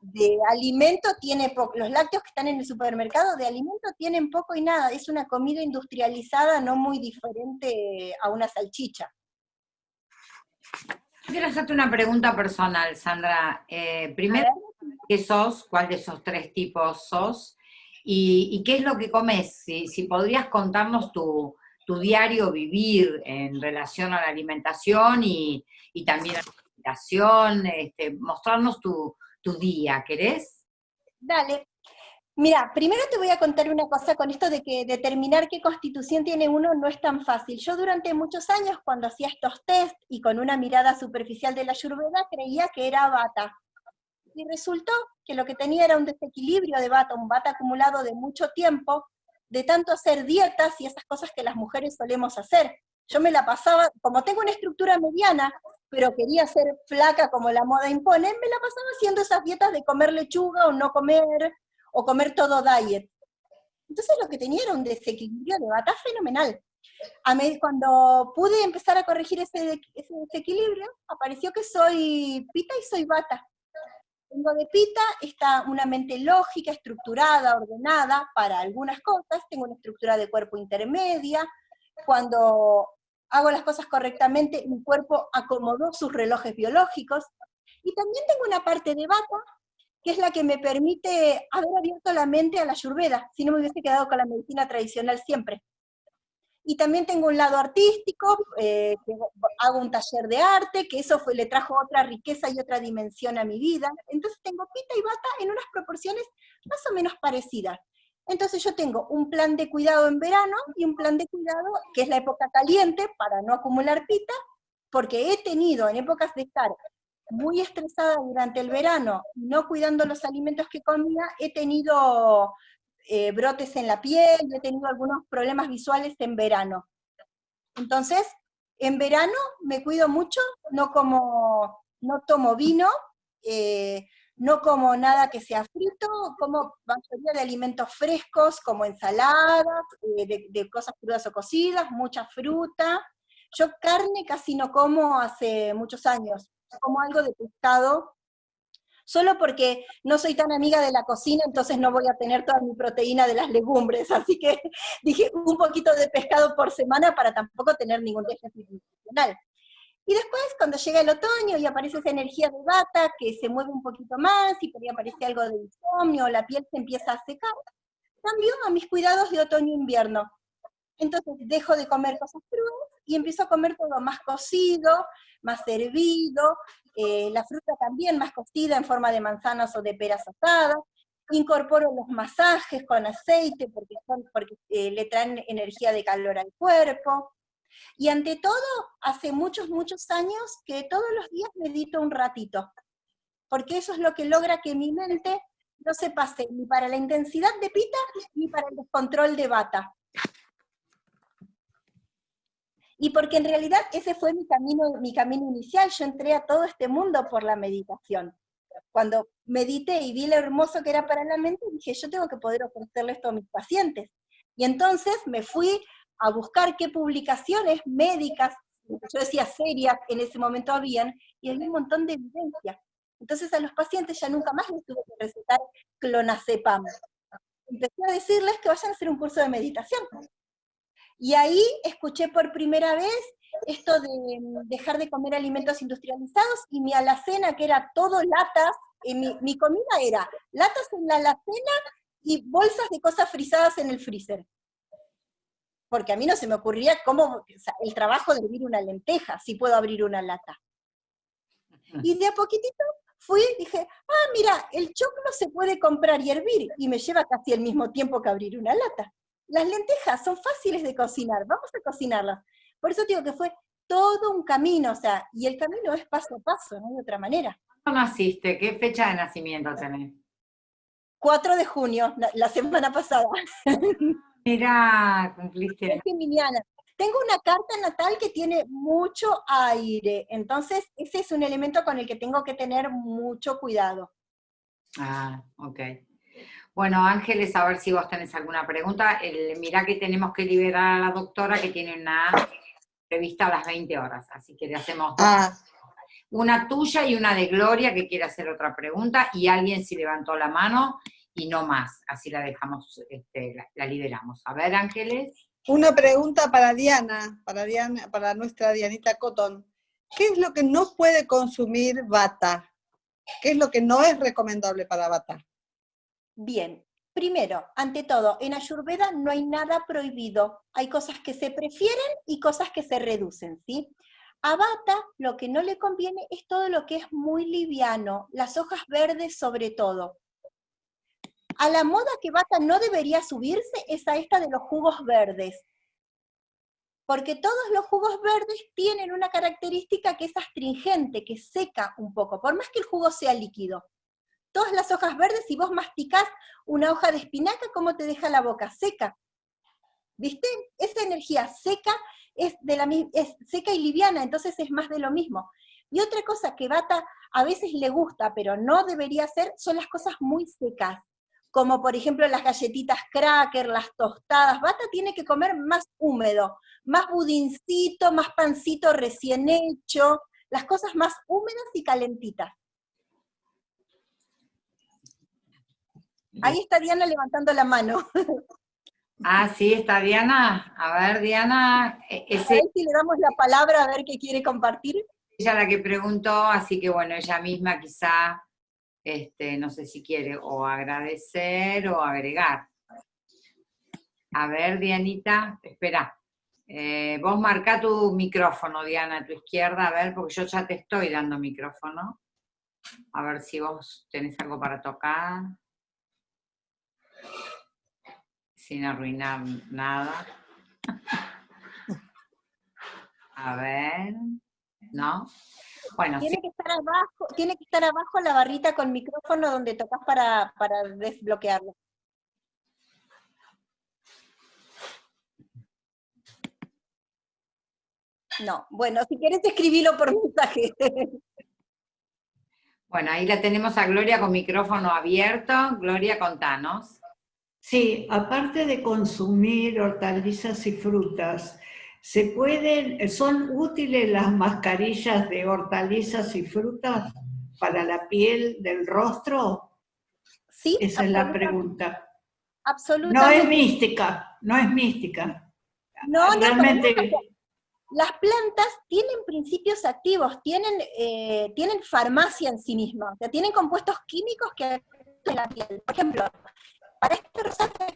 de alimento tiene poco, los lácteos que están en el supermercado de alimento tienen poco y nada, es una comida industrializada no muy diferente a una salchicha. Quiero hacerte una pregunta personal, Sandra. Eh, primero, ¿qué sos? ¿Cuál de esos tres tipos sos? ¿Y, qué es lo que comes? Si, podrías contarnos tu, diario vivir en relación a la alimentación y, también a la alimentación, este, mostrarnos tu, tu día, ¿querés? Dale. Mira, primero te voy a contar una cosa con esto de que determinar qué constitución tiene uno no es tan fácil. Yo durante muchos años, cuando hacía estos test y con una mirada superficial de la ayurveda, creía que era bata. Y resultó que lo que tenía era un desequilibrio de bata, un bata acumulado de mucho tiempo, de tanto hacer dietas y esas cosas que las mujeres solemos hacer. Yo me la pasaba, como tengo una estructura mediana, pero quería ser flaca como la moda impone, me la pasaba haciendo esas dietas de comer lechuga o no comer, o comer todo diet. Entonces lo que tenía era un desequilibrio de bata fenomenal. A cuando pude empezar a corregir ese, ese, desequilibrio, apareció que soy pita y soy bata. Tengo de pita está una mente lógica, estructurada, ordenada para algunas cosas, tengo una estructura de cuerpo intermedia, cuando hago las cosas correctamente, mi cuerpo acomodó sus relojes biológicos, y también tengo una parte de bata que es la que me permite haber abierto la mente a la ayurveda, si no me hubiese quedado con la medicina tradicional siempre. Y también tengo un lado artístico, eh, hago un taller de arte, que eso fue, le trajo otra riqueza y otra dimensión a mi vida. Entonces tengo pita y bata en unas proporciones más o menos parecidas. Entonces yo tengo un plan de cuidado en verano y un plan de cuidado que es la época caliente para no acumular pita, porque he tenido en épocas de estar muy estresada durante el verano, no cuidando los alimentos que comía, he tenido eh, brotes en la piel, he tenido algunos problemas visuales en verano. Entonces, en verano me cuido mucho, no como, no tomo vino, eh, no como nada que sea frito, como mayoría de alimentos frescos, como ensaladas, eh, de, de, cosas crudas o cocidas, mucha fruta. Yo carne casi no como hace muchos años, como algo de pescado, solo porque no soy tan amiga de la cocina, entonces no voy a tener toda mi proteína de las legumbres, así que dije un poquito de pescado por semana para tampoco tener ningún déficit nutricional. Y después, cuando llega el otoño y aparece esa energía de bata que se mueve un poquito más y por ahí aparece algo de insomnio, la piel se empieza a secar, cambio a mis cuidados de otoño-invierno. Entonces dejo de comer cosas crudas y empiezo a comer todo más cocido, más servido, eh, la fruta también más cocida en forma de manzanas o de peras asadas, incorporo los masajes con aceite porque, porque eh, le traen energía de calor al cuerpo, y ante todo, hace muchos, muchos años que todos los días medito un ratito, porque eso es lo que logra que mi mente no se pase ni para la intensidad de pita ni para el descontrol de bata y porque en realidad ese fue mi camino, mi camino inicial, yo entré a todo este mundo por la meditación. Cuando medité y vi lo hermoso que era para la mente, dije, yo tengo que poder ofrecerle esto a mis pacientes. Y entonces me fui a buscar qué publicaciones médicas, yo decía serias, en ese momento habían, y había un montón de evidencia. Entonces a los pacientes ya nunca más les tuve que recetar clonazepam. Empecé a decirles que vayan a hacer un curso de meditación. Y ahí escuché por primera vez esto de mm, dejar de comer alimentos industrializados y mi alacena, que era todo latas, eh, mi, comida era latas en la alacena y bolsas de cosas frisadas en el freezer. Porque a mí no se me ocurría cómo, el trabajo de abrir una lenteja, si puedo abrir una lata. Y de a poquitito fui, dije, ah, mira, el choclo se puede comprar y hervir, y me lleva casi el mismo tiempo que abrir una lata. Las lentejas son fáciles de cocinar, vamos a cocinarlas. Por eso digo que fue todo un camino, o sea, y el camino es paso a paso, no hay otra manera. ¿Cuándo naciste? ¿Qué fecha de nacimiento tenés? 4 de junio, la, semana pasada. Mira, cumpliste. Tengo una carta natal que tiene mucho aire, entonces ese es un elemento con el que tengo que tener mucho cuidado. Ah, ok. Bueno, Ángeles, a ver si vos tenés alguna pregunta. El, mirá que tenemos que liberar a la doctora que tiene una prevista a las 20 horas, así que le hacemos ah. Una tuya y una de Gloria que quiere hacer otra pregunta, y alguien si levantó la mano, y no más, así la dejamos, este, la liberamos. A ver, Ángeles. Una pregunta para Diana, para, Diana, para nuestra Dianita Cotton. ¿Qué es lo que no puede consumir bata? ¿Qué es lo que no es recomendable para bata? Bien, primero, ante todo, en Ayurveda no hay nada prohibido. Hay cosas que se prefieren y cosas que se reducen, ¿sí? A bata lo que no le conviene es todo lo que es muy liviano, las hojas verdes sobre todo. A la moda que Bata no debería subirse es a esta de los jugos verdes. Porque todos los jugos verdes tienen una característica que es astringente, que seca un poco, por más que el jugo sea líquido. Todas las hojas verdes, si vos masticás una hoja de espinaca, ¿cómo te deja la boca? Seca. ¿Viste? Esa energía seca es, de la, es seca y liviana, entonces es más de lo mismo. Y otra cosa que Bata a veces le gusta, pero no debería hacer, son las cosas muy secas como por ejemplo las galletitas cracker, las tostadas. Bata tiene que comer más húmedo, más budincito, más pancito recién hecho, las cosas más húmedas y calentitas. Ahí está Diana levantando la mano. Ah, sí, está Diana. A ver, Diana. E-, ese... A ver si le damos la palabra a ver qué quiere compartir. Ella la que preguntó, así que bueno, ella misma quizá este, no sé si quiere o agradecer o agregar. A ver, Dianita, espera. Eh, vos marca tu micrófono, Diana, a tu izquierda, a ver, porque yo ya te estoy dando micrófono. A ver si vos tenés algo para tocar. Sin arruinar nada. A ver, ¿no? tiene, que estar abajo, tiene que estar abajo la barrita con micrófono donde tocas para, para desbloquearlo. No, bueno, si quieres escribilo por mensaje. Bueno, ahí la tenemos a Gloria con micrófono abierto. Gloria, contanos. Sí, aparte de consumir hortalizas y frutas, ¿Se pueden, son útiles las mascarillas de hortalizas y frutas para la piel del rostro? Sí. Esa es la pregunta. Absolutamente. No es mística, no es mística. No, Realmente... no, las plantas tienen principios activos, tienen, eh, tienen farmacia en sí mismas, o sea, tienen compuestos químicos que en la piel. Por ejemplo, para este rosáceo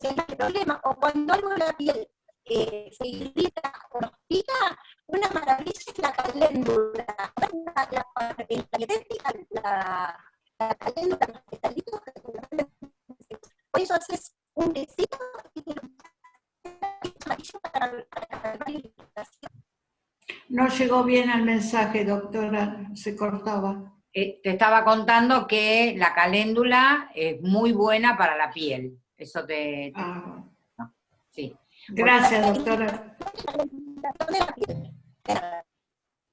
que el problema, o cuando algo en la piel eh, se irrita o nos pica, una maravilla es la caléndula. La, la, la, la caléndula, los por eso haces un besito y para, para la irritación. No llegó bien el mensaje, doctora, se cortaba. Eh, te estaba contando que la caléndula es muy buena para la piel. Eso te... Ah. sí. Gracias, doctora.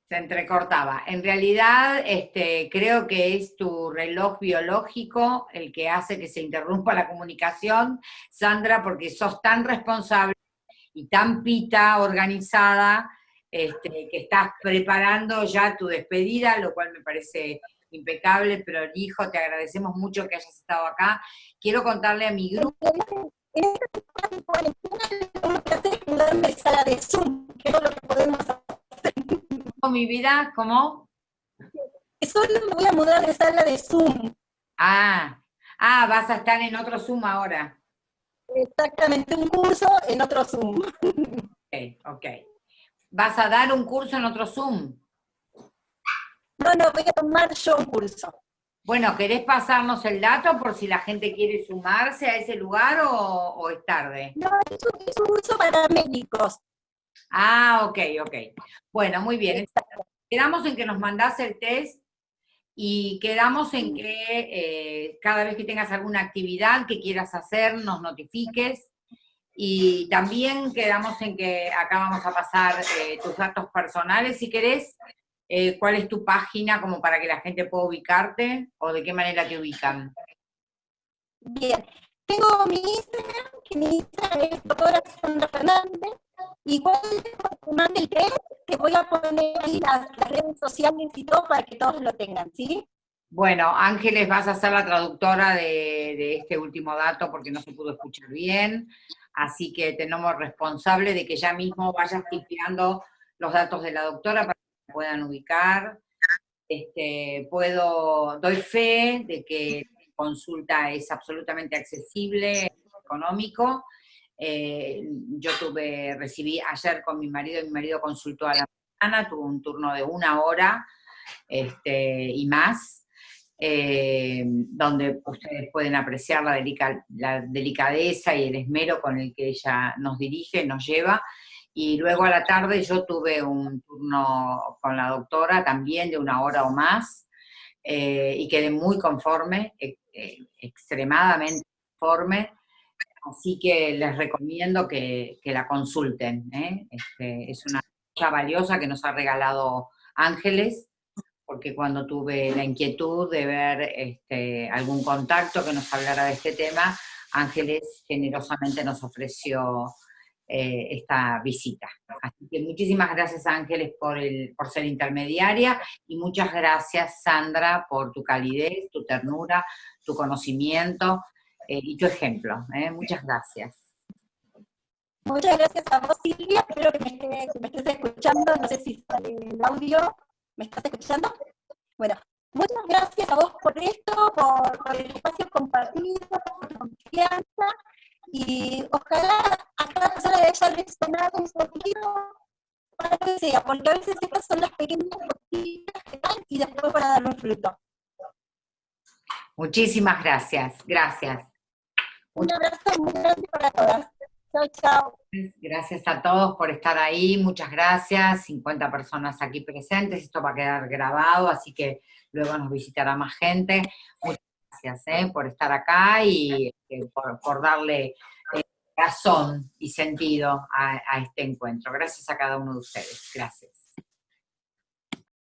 Se entrecortaba. En realidad, este, creo que es tu reloj biológico el que hace que se interrumpa la comunicación, Sandra, porque sos tan responsable y tan pita, organizada, este, que estás preparando ya tu despedida, lo cual me parece impecable, pero hijo, te agradecemos mucho que hayas estado acá. Quiero contarle a mi grupo en esta cuarentena lo que hacer es mudarme sala de Zoom, que es lo que podemos hacer. mi vida? ¿Cómo? Solo me voy a mudar de sala de Zoom. Ah, ah, vas a estar en otro Zoom ahora. Exactamente, un curso en otro Zoom. Ok, ok. ¿Vas a dar un curso en otro Zoom? No, no, voy a tomar yo un curso. Bueno, ¿querés pasarnos el dato por si la gente quiere sumarse a ese lugar o, es tarde? No, es un, curso para médicos. Ah, ok, ok. Bueno, muy bien. Quedamos en que nos mandás el test y quedamos en que eh, cada vez que tengas alguna actividad que quieras hacer, nos notifiques. Y también quedamos en que acá vamos a pasar eh, tus datos personales, si querés, eh, cuál es tu página como para que la gente pueda ubicarte o de qué manera te ubican. Bien, tengo mi Instagram, que mi Instagram es doctora Sandra Fernández, igual mande el test, te voy a poner ahí las, redes sociales y todo para que todos lo tengan, ¿sí? Bueno, Ángeles, vas a ser la traductora de, este último dato porque no se pudo escuchar bien, así que tenemos responsable de que ya mismo vayas tipeando los datos de la doctora para puedan ubicar. Este, puedo, doy fe de que consulta es absolutamente accesible, económico. Eh, yo tuve, recibí ayer con mi marido, mi marido consultó a la mañana, tuvo un turno de una hora este, y más, eh, donde ustedes pueden apreciar la, la delicadeza y el esmero con el que ella nos dirige, nos lleva, y luego a la tarde yo tuve un turno con la doctora también de una hora o más, eh, y quedé muy conforme, e, e, extremadamente conforme, así que les recomiendo que, la consulten. ¿eh? Este, es una cosa valiosa que nos ha regalado Ángeles, porque cuando tuve la inquietud de ver este, algún contacto que nos hablara de este tema, Ángeles generosamente nos ofreció eh, esta visita. Así que muchísimas gracias Ángeles por, el, por ser intermediaria y muchas gracias Sandra por tu calidez, tu ternura, tu conocimiento eh, y tu ejemplo. ¿eh? Muchas gracias. Muchas gracias a vos Silvia, espero que me, que me estés escuchando, no sé si sale el audio, ¿me estás escuchando? Bueno, muchas gracias a vos por esto, por, por el espacio compartido, por tu confianza, y ojalá a cada persona le haya resonado un poquito para que sea, porque a veces estas son las pequeñas cositas que dan y después para dar un fruto. Muchísimas gracias, gracias. Un abrazo muy grande para todas. Chao, chao. Gracias a todos por estar ahí, muchas gracias, 50 personas aquí presentes, esto va a quedar grabado, así que luego nos visitará más gente. Muchas gracias ¿eh? por estar acá y eh, por, darle eh, razón y sentido a, a este encuentro. Gracias a cada uno de ustedes. Gracias.